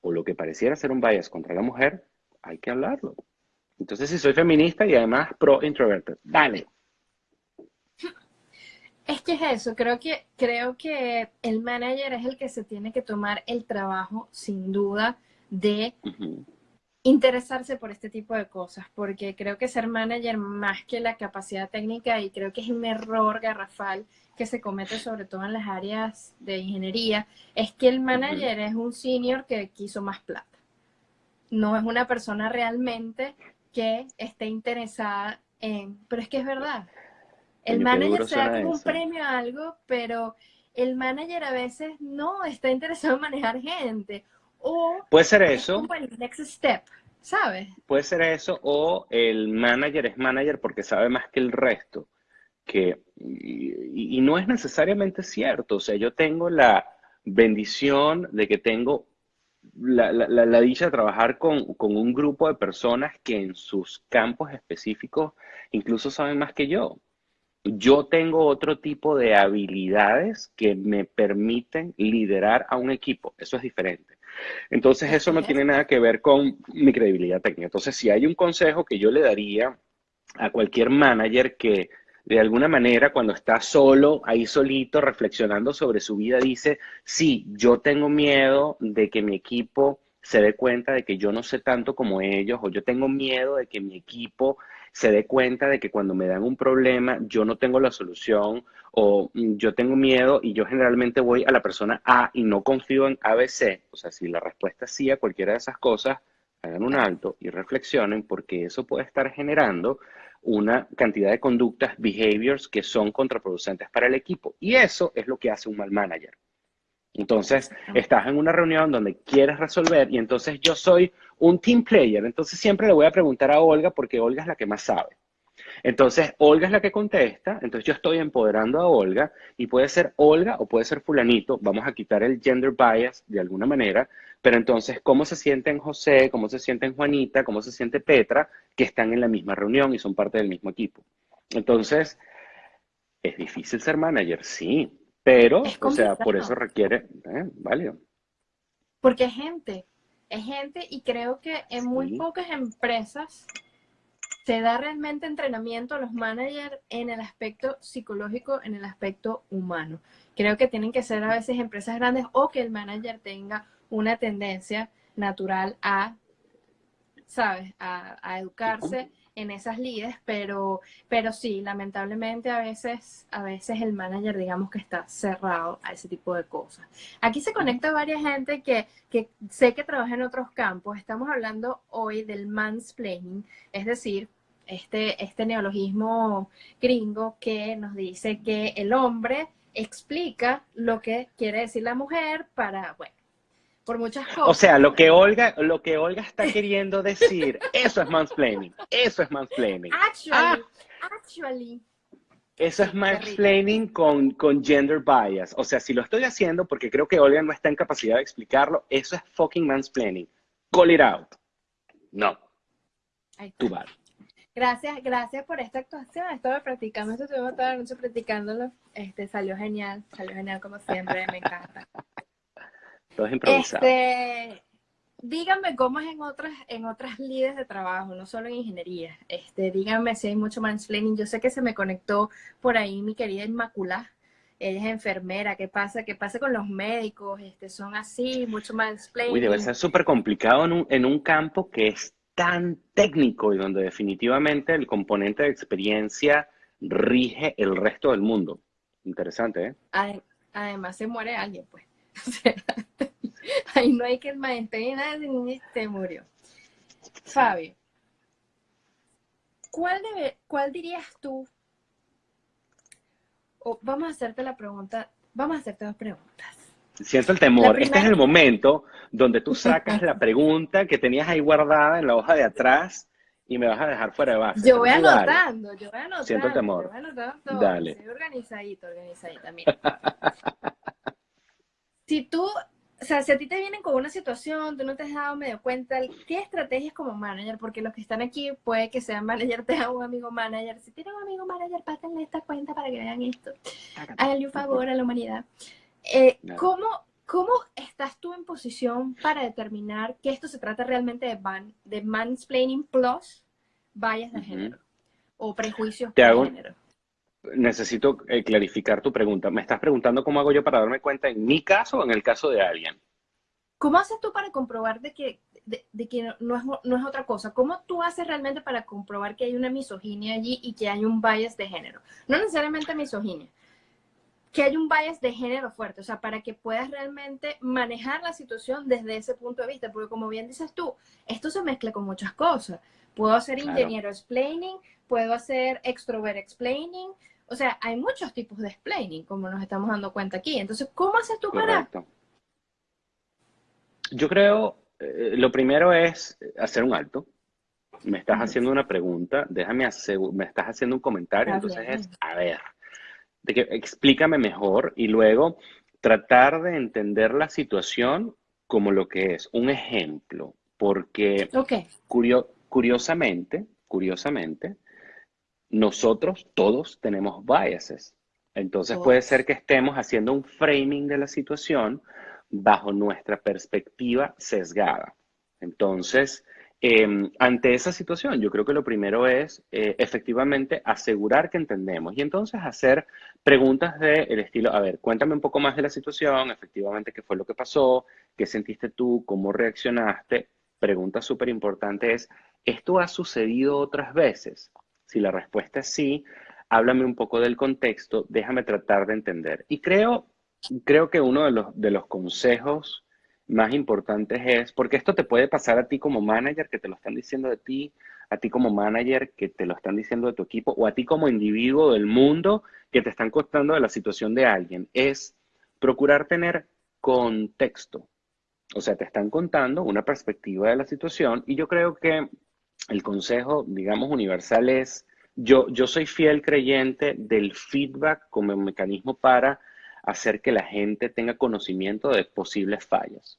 o lo que pareciera ser un bias contra la mujer, hay que hablarlo. Entonces, si soy feminista y además pro introvertido, dale. Es que es eso, creo que, creo que el manager es el que se tiene que tomar el trabajo, sin duda, de interesarse por este tipo de cosas, porque creo que ser manager más que la capacidad técnica, y creo que es un error garrafal que se comete sobre todo en las áreas de ingeniería, es que el manager es un senior que quiso más plata. No es una persona realmente que esté interesada en, pero es que es verdad. El manager se da como un premio a algo, pero el manager a veces no está interesado en manejar gente. O puede ser eso. el next step, ¿sabes? Puede ser eso, o el manager es manager porque sabe más que el resto. Que, y, y no es necesariamente cierto. O sea, yo tengo la bendición de que tengo la, la, dicha de trabajar con, un grupo de personas que en sus campos específicos incluso saben más que yo. Yo tengo otro tipo de habilidades que me permiten liderar a un equipo. Eso es diferente. Entonces, eso no tiene nada que ver con mi credibilidad técnica. Entonces, si hay un consejo que yo le daría a cualquier manager que de alguna manera cuando está solo, ahí solito, reflexionando sobre su vida, dice, sí, yo tengo miedo de que mi equipo se dé cuenta de que yo no sé tanto como ellos, o yo tengo miedo de que mi equipo se dé cuenta de que cuando me dan un problema yo no tengo la solución, o mm, yo tengo miedo y yo generalmente voy a la persona A y no confío en ABC. O sea, si la respuesta es sí a cualquiera de esas cosas, hagan un alto y reflexionen porque eso puede estar generando una cantidad de conductas, behaviors que son contraproducentes para el equipo. Y eso es lo que hace un mal manager. Entonces, estás en una reunión donde quieres resolver y entonces yo soy un team player, entonces siempre le voy a preguntar a Olga porque Olga es la que más sabe. Entonces, Olga es la que contesta, entonces yo estoy empoderando a Olga y puede ser Olga o puede ser fulanito, vamos a quitar el gender bias de alguna manera, pero entonces, ¿cómo se sienten José, cómo se sienten Juanita, cómo se siente Petra, que están en la misma reunión y son parte del mismo equipo? Entonces, ¿es difícil ser manager? Sí, pero, o sea, por eso requiere, ¿eh? vale. Porque es gente, es gente y creo que en muy pocas empresas se da realmente entrenamiento a los managers en el aspecto psicológico, en el aspecto humano. Creo que tienen que ser a veces empresas grandes o que el manager tenga una tendencia natural a, ¿sabes?, a, educarse en esas líderes, pero, pero sí, lamentablemente a veces, a veces el manager digamos que está cerrado a ese tipo de cosas. Aquí se conecta varias gente que, que sé que trabaja en otros campos. Estamos hablando hoy del mansplaining, es decir, este, este neologismo gringo que nos dice que el hombre explica lo que quiere decir la mujer para, bueno, por muchas cosas. O sea, lo que Olga, lo que Olga está queriendo decir, eso es mansplaining, eso es mansplaining. Actually, ah. actually. Eso es mansplaining con, con gender bias. O sea, si lo estoy haciendo porque creo que Olga no está en capacidad de explicarlo, eso es fucking mansplaining. Call it out. No. Tú vas. Gracias, gracias por esta actuación. Estuve practicando, estuvimos toda la noche practicándolo. Este, salió genial, salió genial como siempre, me encanta. Todo es improvisado. Este, díganme cómo es en otras, en otras líderes de trabajo, no solo en ingeniería. Este, díganme si hay mucho mansplaining. Yo sé que se me conectó por ahí mi querida Inmaculada. Ella es enfermera. ¿Qué pasa? ¿Qué pasa con los médicos? Este, son así, mucho mansplaining. Uy, debe ser súper complicado en un, en un campo que es tan técnico y donde definitivamente el componente de experiencia rige el resto del mundo. Interesante, ¿eh? Además se muere alguien, pues. ahí no hay que el maestro nada, ni se murió. Fabio, ¿cuál, debe, ¿cuál dirías tú? vamos a hacerte la pregunta, vamos a hacerte dos preguntas. Siento el temor. Este es el momento donde tú sacas la pregunta que tenías ahí guardada en la hoja de atrás y me vas a dejar fuera de base. Yo voy anotando, yo voy anotando. Siento el temor. Yo voy anotando Dale. Soy organizadito, organizadita. Mira. si tú, o sea, si a ti te vienen con una situación, tú no te has dado medio cuenta, ¿qué estrategias como manager? Porque los que están aquí puede que sean manager, te un amigo manager. Si tienes un amigo manager, pásenle esta cuenta para que vean esto. Háganle un favor a la humanidad. Eh, ¿cómo, ¿Cómo estás tú en posición para determinar que esto se trata realmente de, man, de mansplaining plus bias de género o prejuicios de género? Necesito eh, clarificar tu pregunta. ¿Me estás preguntando cómo hago yo para darme cuenta en mi caso o en el caso de alguien? ¿Cómo haces tú para comprobar de que, de, que no, es, no es otra cosa? ¿Cómo tú haces realmente para comprobar que hay una misoginia allí y que hay un bias de género? No necesariamente misoginia, que hay un bias de género fuerte, o sea, para que puedas realmente manejar la situación desde ese punto de vista, porque como bien dices tú, esto se mezcla con muchas cosas. Puedo hacer ingeniero explaining, puedo hacer extrovert explaining, o sea, hay muchos tipos de explaining, como nos estamos dando cuenta aquí. Entonces, ¿cómo haces tú para? Yo creo, eh, lo primero es hacer un alto. Me estás haciendo una pregunta, déjame hacer, me estás haciendo un comentario, entonces es, a ver, de que explícame mejor y luego tratar de entender la situación como lo que es, un ejemplo, porque curiosamente, curiosamente, nosotros todos tenemos biases. Entonces puede ser que estemos haciendo un framing de la situación bajo nuestra perspectiva sesgada. Entonces, Em, ante esa situación, yo creo que lo primero es eh, efectivamente asegurar que entendemos y entonces hacer preguntas del estilo, a ver, cuéntame un poco más de la situación, efectivamente qué fue lo que pasó, qué sentiste tú, cómo reaccionaste. Pregunta súper importante es, ¿esto ha sucedido otras veces? Si la respuesta es sí, háblame un poco del contexto, déjame tratar de entender. Y creo, creo que uno de los, de los consejos más importantes es, porque esto te puede pasar a ti como manager que te lo están diciendo de ti, a ti como manager que te lo están diciendo de tu equipo, o a ti como individuo del mundo que te están contando de la situación de alguien, es procurar tener contexto. O sea, te están contando una perspectiva de la situación y yo creo que el consejo, digamos, universal es, yo, yo soy fiel creyente del feedback como mecanismo para hacer que la gente tenga conocimiento de posibles fallas.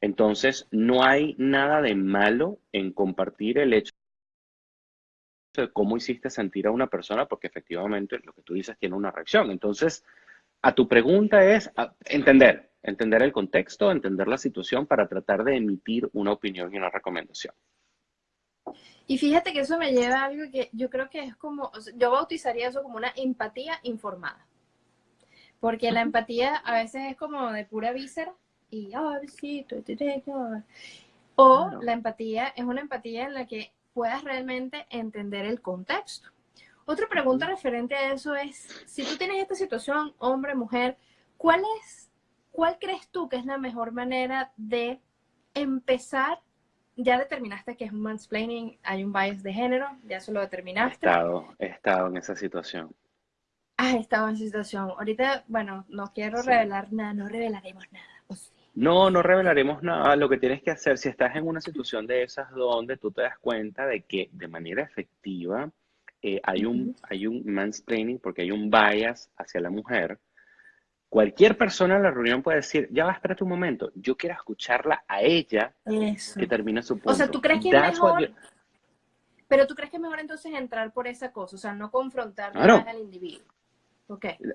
Entonces, no hay nada de malo en compartir el hecho de cómo hiciste sentir a una persona, porque efectivamente lo que tú dices tiene una reacción. Entonces, a tu pregunta es entender, entender el contexto, entender la situación para tratar de emitir una opinión y una recomendación. Y fíjate que eso me lleva a algo que yo creo que es como, yo bautizaría eso como una empatía informada. Porque la empatía a veces es como de pura víscera y, ay, sí, o la empatía es una empatía en la que puedas realmente entender el contexto. Otra pregunta referente a eso es, si tú tienes esta situación, hombre, mujer, ¿cuál es, cuál crees tú que es la mejor manera de empezar? Ya determinaste que es un mansplaining, hay un bias de género, ya eso lo determinaste. He estado, he estado en esa situación. He estado en esa situación. Ahorita, bueno, no quiero revelar nada, no revelaremos nada. No, no revelaremos nada. Lo que tienes que hacer, si estás en una situación de esas donde tú te das cuenta de que de manera efectiva eh, hay, un, hay un mansplaining porque hay un bias hacia la mujer, cualquier persona en la reunión puede decir, ya va, espérate un momento, yo quiero escucharla a ella que termine su punto. O sea, ¿tú crees que es mejor? Pero ¿tú crees que es mejor entonces entrar por esa cosa? O sea, no confrontar al individuo.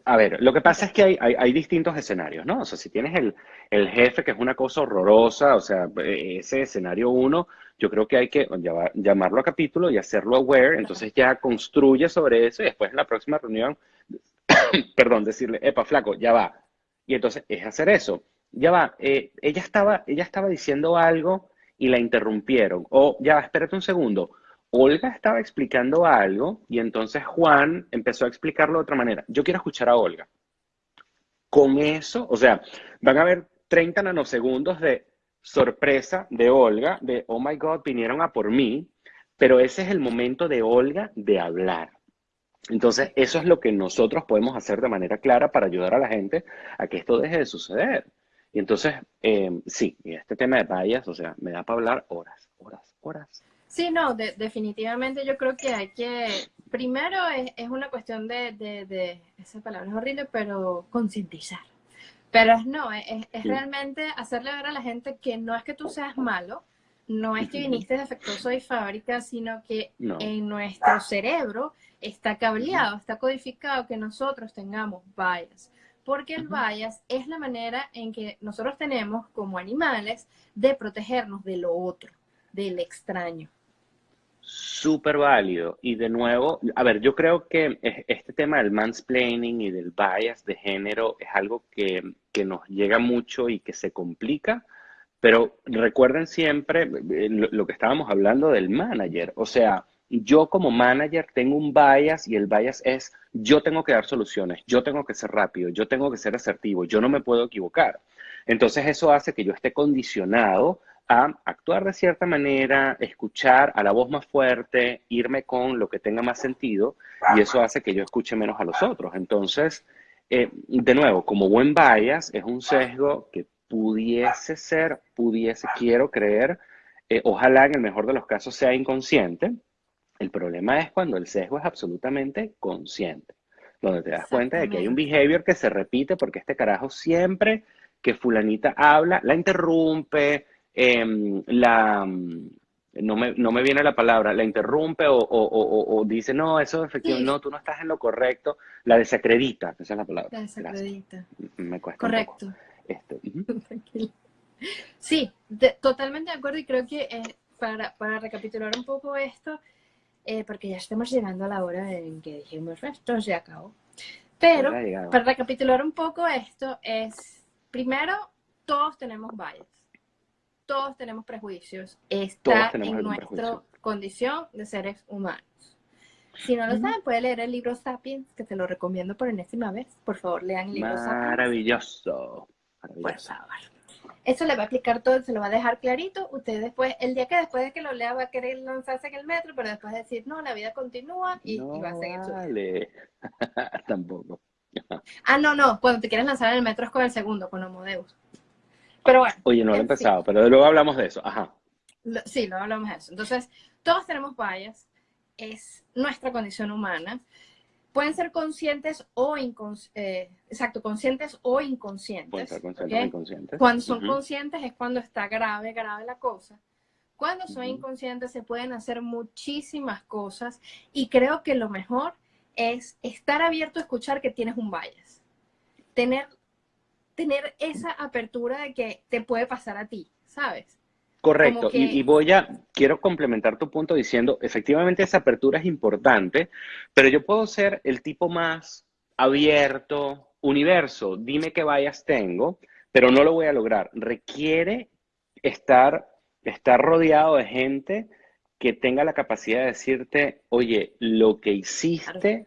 A ver, lo que pasa es que hay, distintos escenarios, ¿no? O sea, si tienes el, jefe, que es una cosa horrorosa, o sea, ese escenario uno, yo creo que hay que llamarlo a capítulo y hacerlo aware, entonces ya construye sobre eso y después en la próxima reunión, perdón, decirle, epa, flaco, ya va. Y entonces es hacer eso. Ya va, eh, ella, estaba, ella estaba diciendo algo y la interrumpieron. O ya va, espérate un segundo Olga estaba explicando algo y entonces Juan empezó a explicarlo de otra manera. Yo quiero escuchar a Olga. Con eso, o sea, van a haber 30 nanosegundos de sorpresa de Olga, de, oh my God, vinieron a por mí, pero ese es el momento de Olga de hablar. Entonces, eso es lo que nosotros podemos hacer de manera clara para ayudar a la gente a que esto deje de suceder. Y entonces, eh, sí, este tema de vallas, o sea, me da para hablar horas, horas, horas. Sí, no, definitivamente yo creo que hay que, primero es, una cuestión de, esa palabra es horrible, pero concientizar. Pero no, es, realmente hacerle ver a la gente que no es que tú seas malo, no es que viniste defectuoso de fábrica, sino que en nuestro cerebro está cableado, está codificado que nosotros tengamos bias. Porque el bias es la manera en que nosotros tenemos como animales de protegernos de lo otro, del extraño súper válido. Y de nuevo, a ver, yo creo que este tema del mansplaining y del bias de género es algo que, nos llega mucho y que se complica, pero recuerden siempre eh, lo, que estábamos hablando del manager. O sea, yo como manager tengo un bias y el bias es yo tengo que dar soluciones, yo tengo que ser rápido, yo tengo que ser asertivo, yo no me puedo equivocar. Entonces eso hace que yo esté condicionado a actuar de cierta manera, escuchar a la voz más fuerte, irme con lo que tenga más sentido y eso hace que yo escuche menos a los otros. Entonces, eh, de nuevo, como buen bias, es un sesgo que pudiese ser, pudiese, quiero creer, eh, ojalá en el mejor de los casos sea inconsciente. El problema es cuando el sesgo es absolutamente consciente, donde te das cuenta de que hay un behavior que se repite porque este carajo siempre que fulanita habla, la interrumpe, Em, la, no me, no me, viene la palabra, la interrumpe o, dice, no, eso es efectivo, no, tú no estás en lo correcto, la desacredita, esa es la palabra. La desacredita. Me cuesta. Correcto. Este, sí, totalmente de acuerdo y creo que eh, para, para, recapitular un poco esto, eh, porque ya estamos llegando a la hora en que dijimos, esto ya acabó. Pero para recapitular un poco esto es, primero, todos tenemos bias todos tenemos prejuicios. Está en nuestra condición de seres humanos. Si no lo saben, puede leer el libro Sapiens, que te lo recomiendo por enésima vez. Por favor, lean el libro Sapiens. Maravilloso. Por favor. Eso le va a explicar todo, se lo va a dejar clarito. Usted después, el día que después de que lo lea va a querer lanzarse en el metro, pero después decir, no, la vida continúa y, va a seguir vale. Tampoco. ah, no, no, cuando te quieres lanzar en el metro es con el segundo, con Homodeus. Pero bueno. Oye, no lo he empezado, pero luego hablamos de eso. Ajá. sí, luego hablamos de eso. Entonces, todos tenemos bias, es nuestra condición humana. Pueden ser conscientes o inconscientes, eh, exacto, conscientes o inconscientes. Pueden ser conscientes o inconscientes. Cuando son conscientes es cuando está grave, grave la cosa. Cuando son inconscientes se pueden hacer muchísimas cosas y creo que lo mejor es estar abierto a escuchar que tienes un bias. Tener, tener esa apertura de que te puede pasar a ti, ¿sabes? Correcto, y, voy a, quiero complementar tu punto diciendo, efectivamente esa apertura es importante, pero yo puedo ser el tipo más abierto, universo, dime qué vayas tengo, pero no lo voy a lograr. Requiere estar, estar rodeado de gente que tenga la capacidad de decirte, oye, lo que hiciste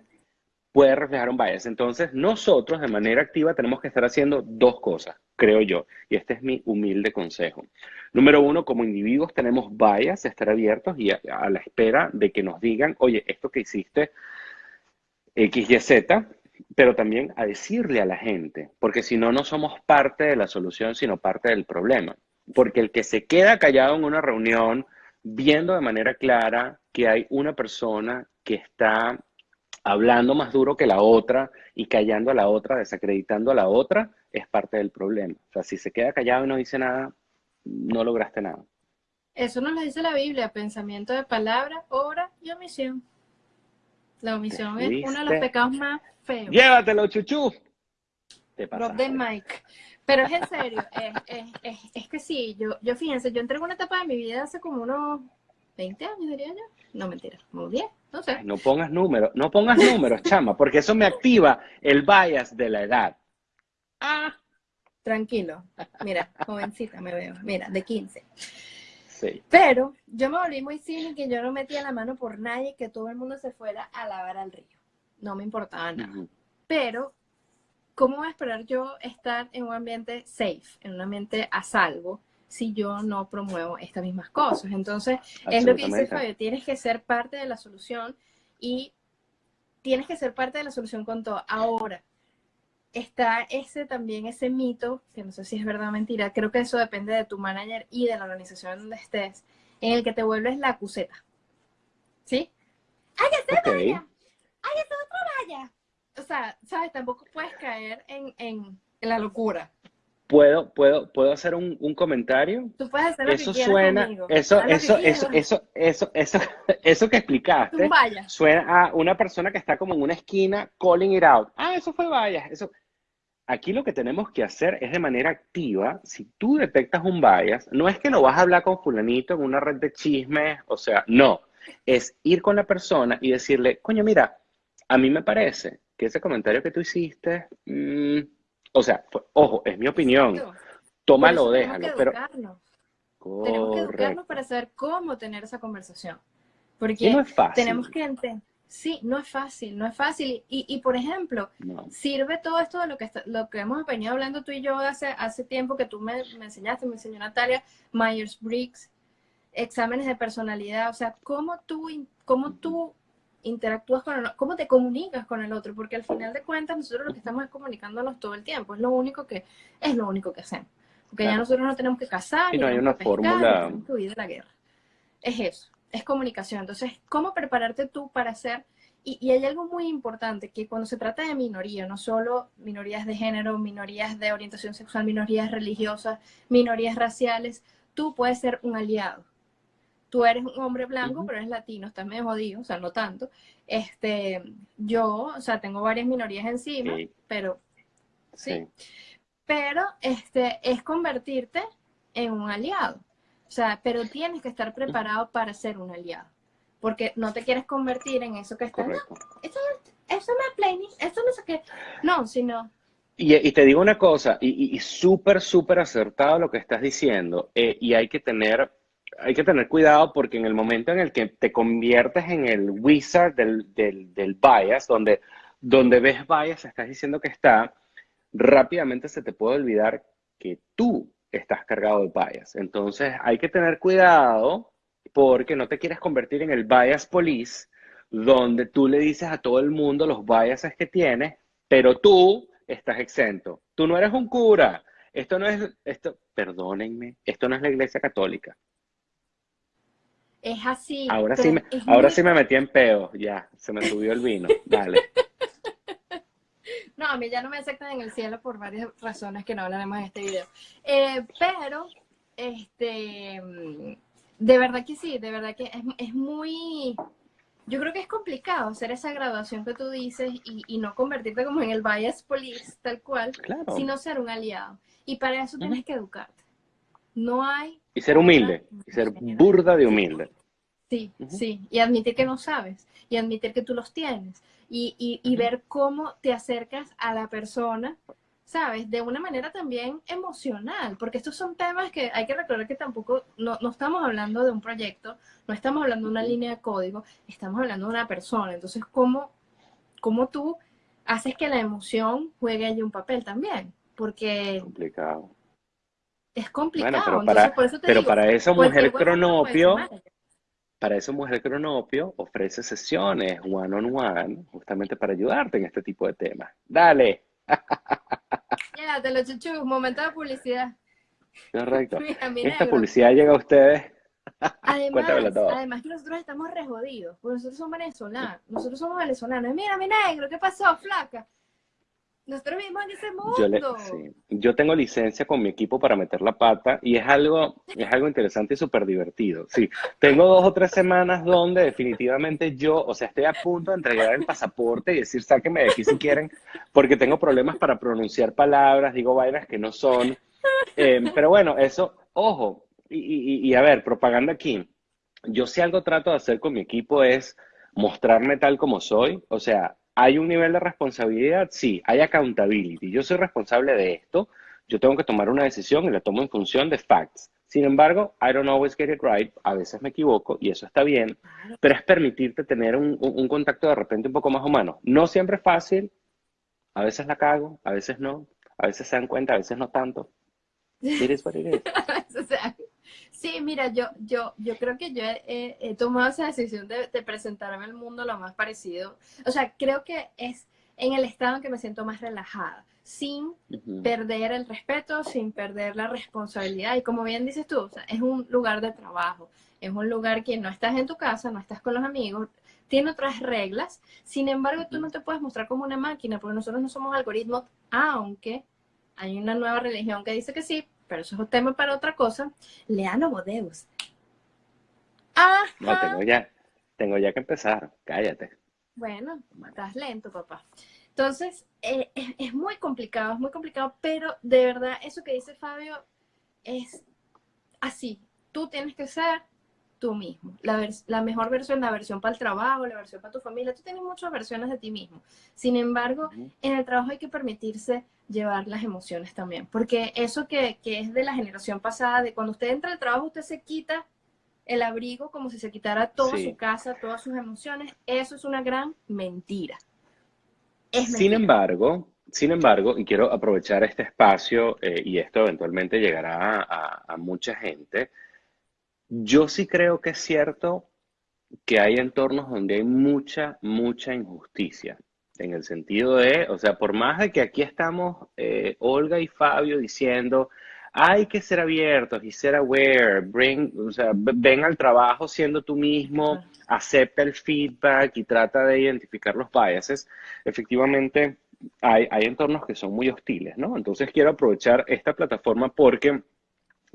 puede reflejar un bias. Entonces, nosotros de manera activa tenemos que estar haciendo dos cosas, creo yo, y este es mi humilde consejo. Número uno, como individuos tenemos bias, estar abiertos y a, la espera de que nos digan, oye, esto que hiciste X, Y, Z, pero también a decirle a la gente, porque si no, no somos parte de la solución, sino parte del problema. Porque el que se queda callado en una reunión, viendo de manera clara que hay una persona que está hablando más duro que la otra y callando a la otra, desacreditando a la otra, es parte del problema. O sea, si se queda callado y no dice nada, no lograste nada. Eso nos lo dice la Biblia, pensamiento de palabra, obra y omisión. La omisión es uno de los pecados más feos. Llévatelo, chuchu. Rob de Mike. Pero es en serio, es, que sí, yo, yo fíjense, yo entré en una etapa de mi vida hace como unos 20 años, diría yo. No, mentira, como 10, no sé. No pongas números, no pongas números, chama, porque eso me activa el bias de la edad. Ah, tranquilo. Mira, jovencita me veo. Mira, de 15. Sí. Pero yo me volví muy cínica y yo no metía la mano por nadie, que todo el mundo se fuera a lavar al río. No me importaba nada. Pero, ¿cómo voy a esperar yo estar en un ambiente safe, en un ambiente a salvo, si yo no promuevo estas mismas cosas? Entonces, es lo que dice Fabio, tienes que ser parte de la solución y tienes que ser parte de la solución con todo. Ahora, está ese también, ese mito, que no sé si es verdad o mentira, creo que eso depende de tu manager y de la organización donde estés, en el que te vuelves la acuseta. ¿Sí? ¡Ay, okay. vaya! ¡Ay, otro vaya! O sea, ¿sabes? Tampoco puedes caer en, en, la locura. ¿Puedo, puedo, ¿Puedo hacer un, un comentario? Tú puedes hacer lo eso que suena, conmigo. Eso, eso, eso, eso, eso, eso, eso que explicaste, vaya. suena a una persona que está como en una esquina calling it out. Ah, eso fue vaya. Eso, Aquí lo que tenemos que hacer es de manera activa, si tú detectas un bias, no es que lo vas a hablar con fulanito en una red de chismes, o sea, no, es ir con la persona y decirle, coño, mira, a mí me parece que ese comentario que tú hiciste, mm, o sea, ojo, es mi opinión, tómalo, déjalo, pero... Tenemos que educarnos para saber cómo tener esa conversación. Porque no es fácil. tenemos que entender Sí, no es fácil, no es fácil. Y, y por ejemplo, sirve todo esto de lo que, lo que hemos venido hablando tú y yo hace, hace tiempo que tú me, me enseñaste, me enseñó Natalia, Myers-Briggs, exámenes de personalidad, o sea, cómo tú, cómo tú interactúas con el otro, cómo te comunicas con el otro, porque al final de cuentas nosotros lo que estamos es comunicándonos todo el tiempo, es lo único que, es lo único que hacemos. Porque ya nosotros no tenemos que casar, y no hay una fórmula. que huir de la guerra. Es eso es comunicación. Entonces, ¿cómo prepararte tú para hacer? Y, hay algo muy importante, que cuando se trata de minoría, no solo minorías de género, minorías de orientación sexual, minorías religiosas, minorías raciales, tú puedes ser un aliado. Tú eres un hombre blanco, pero eres latino, estás medio jodido, o sea, no tanto. Este, yo, o sea, tengo varias minorías encima, pero ¿sí? Pero este, es convertirte en un aliado. O sea, pero tienes que estar preparado para ser un aliado. Porque no te quieres convertir en eso que está. No, eso, eso no es playlist, eso no sé qué. No, sino. Y, y te digo una cosa, y, y súper, súper acertado lo que estás diciendo. Eh, y hay que tener hay que tener cuidado porque en el momento en el que te conviertes en el wizard del, del, del, bias, donde, donde ves bias, estás diciendo que está, rápidamente se te puede olvidar que tú estás cargado de bias. Entonces hay que tener cuidado porque no te quieres convertir en el bias police, donde tú le dices a todo el mundo los biases que tienes, pero tú estás exento. Tú no eres un cura. esto no es, esto, perdónenme, esto no es la iglesia católica. Es así. Ahora sí me, ahora sí me metí en peo, ya, se me subió el vino, dale. No, a mí ya no me aceptan en el cielo por varias razones que no hablaremos en este video. Eh, pero, este, de verdad que sí, de verdad que es, es, muy, yo creo que es complicado hacer esa graduación que tú dices y, y no convertirte como en el bias police, tal cual, sino ser un aliado. Y para eso tienes que educarte. No hay... Y ser humilde, y ser burda de humilde. Sí, sí, y admitir que no sabes, y admitir que tú los tienes, y, y, y ver cómo te acercas a la persona, ¿sabes? De una manera también emocional, porque estos son temas que hay que recordar que tampoco, no, no estamos hablando de un proyecto, no estamos hablando de una línea de código, estamos hablando de una persona, entonces, ¿cómo, cómo tú haces que la emoción juegue allí un papel también? Porque... Complicado. Es complicado. pero para, pero para esa mujer cronopio para eso Mujer Cronopio ofrece sesiones one on one justamente para ayudarte en este tipo de temas. Dale. Ya, te lo chuchu, momento de publicidad. Correcto. Esta publicidad llega a ustedes. Además, además que nosotros estamos re jodidos, porque nosotros somos venezolanos, nosotros somos venezolanos. Mira, mi negro, ¿qué pasó, flaca? Nosotros vivimos en ese mundo. Yo, tengo licencia con mi equipo para meter la pata y es algo, es algo interesante y súper divertido. Sí, tengo dos o tres semanas donde definitivamente yo, o sea, estoy a punto de entregar el pasaporte y decir, sáquenme de aquí si quieren, porque tengo problemas para pronunciar palabras, digo vainas que no son. Em, pero bueno, eso, ojo, y, y a ver, propaganda aquí. Yo si algo trato de hacer con mi equipo es mostrarme tal como soy, o sea, ¿Hay un nivel de responsabilidad? Sí, hay accountability. Yo soy responsable de esto, yo tengo que tomar una decisión y la tomo en función de facts. Sin embargo, I don't always get it right, a veces me equivoco y eso está bien, pero es permitirte tener un, contacto de repente un poco más humano. No siempre es fácil, a veces la cago, a veces no, a veces se dan cuenta, a veces no tanto. It is what it is. Sí, mira, yo, yo, yo creo que yo he, tomado esa decisión de, presentarme al mundo lo más parecido. O sea, creo que es en el estado en que me siento más relajada, sin perder el respeto, sin perder la responsabilidad. Y como bien dices tú, es un lugar de trabajo, es un lugar que no estás en tu casa, no estás con los amigos, tiene otras reglas. Sin embargo, tú no te puedes mostrar como una máquina, porque nosotros no somos algoritmos, aunque hay una nueva religión que dice que sí, pero eso es un tema para otra cosa. Lean Homodeus. Ah. No, tengo ya, tengo ya que empezar. Cállate. Bueno, estás lento, papá. Entonces, eh, es, muy complicado, es muy complicado, pero de verdad, eso que dice Fabio es así. Tú tienes que ser tú mismo. La, la, mejor versión, la versión para el trabajo, la versión para tu familia. Tú tienes muchas versiones de ti mismo. Sin embargo, en el trabajo hay que permitirse llevar las emociones también. Porque eso que, que, es de la generación pasada, de cuando usted entra al trabajo, usted se quita el abrigo como si se quitara toda su casa, todas sus emociones. Eso es una gran mentira. Sin embargo, sin embargo, y quiero aprovechar este espacio, eh, y esto eventualmente llegará a, a mucha gente, yo sí creo que es cierto que hay entornos donde hay mucha, mucha injusticia. En el sentido de, o sea, por más de que aquí estamos eh, Olga y Fabio diciendo, hay que ser abiertos y ser aware, bring, o sea, ven al trabajo siendo tú mismo, acepta el feedback y trata de identificar los biases, efectivamente hay, hay entornos que son muy hostiles, ¿no? Entonces quiero aprovechar esta plataforma porque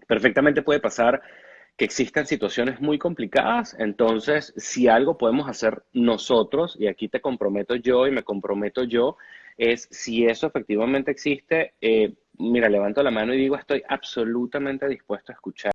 perfectamente puede pasar que existan situaciones muy complicadas. Entonces, si algo podemos hacer nosotros, y aquí te comprometo yo y me comprometo yo, es si eso efectivamente existe, eh, mira, levanto la mano y digo, estoy absolutamente dispuesto a escuchar.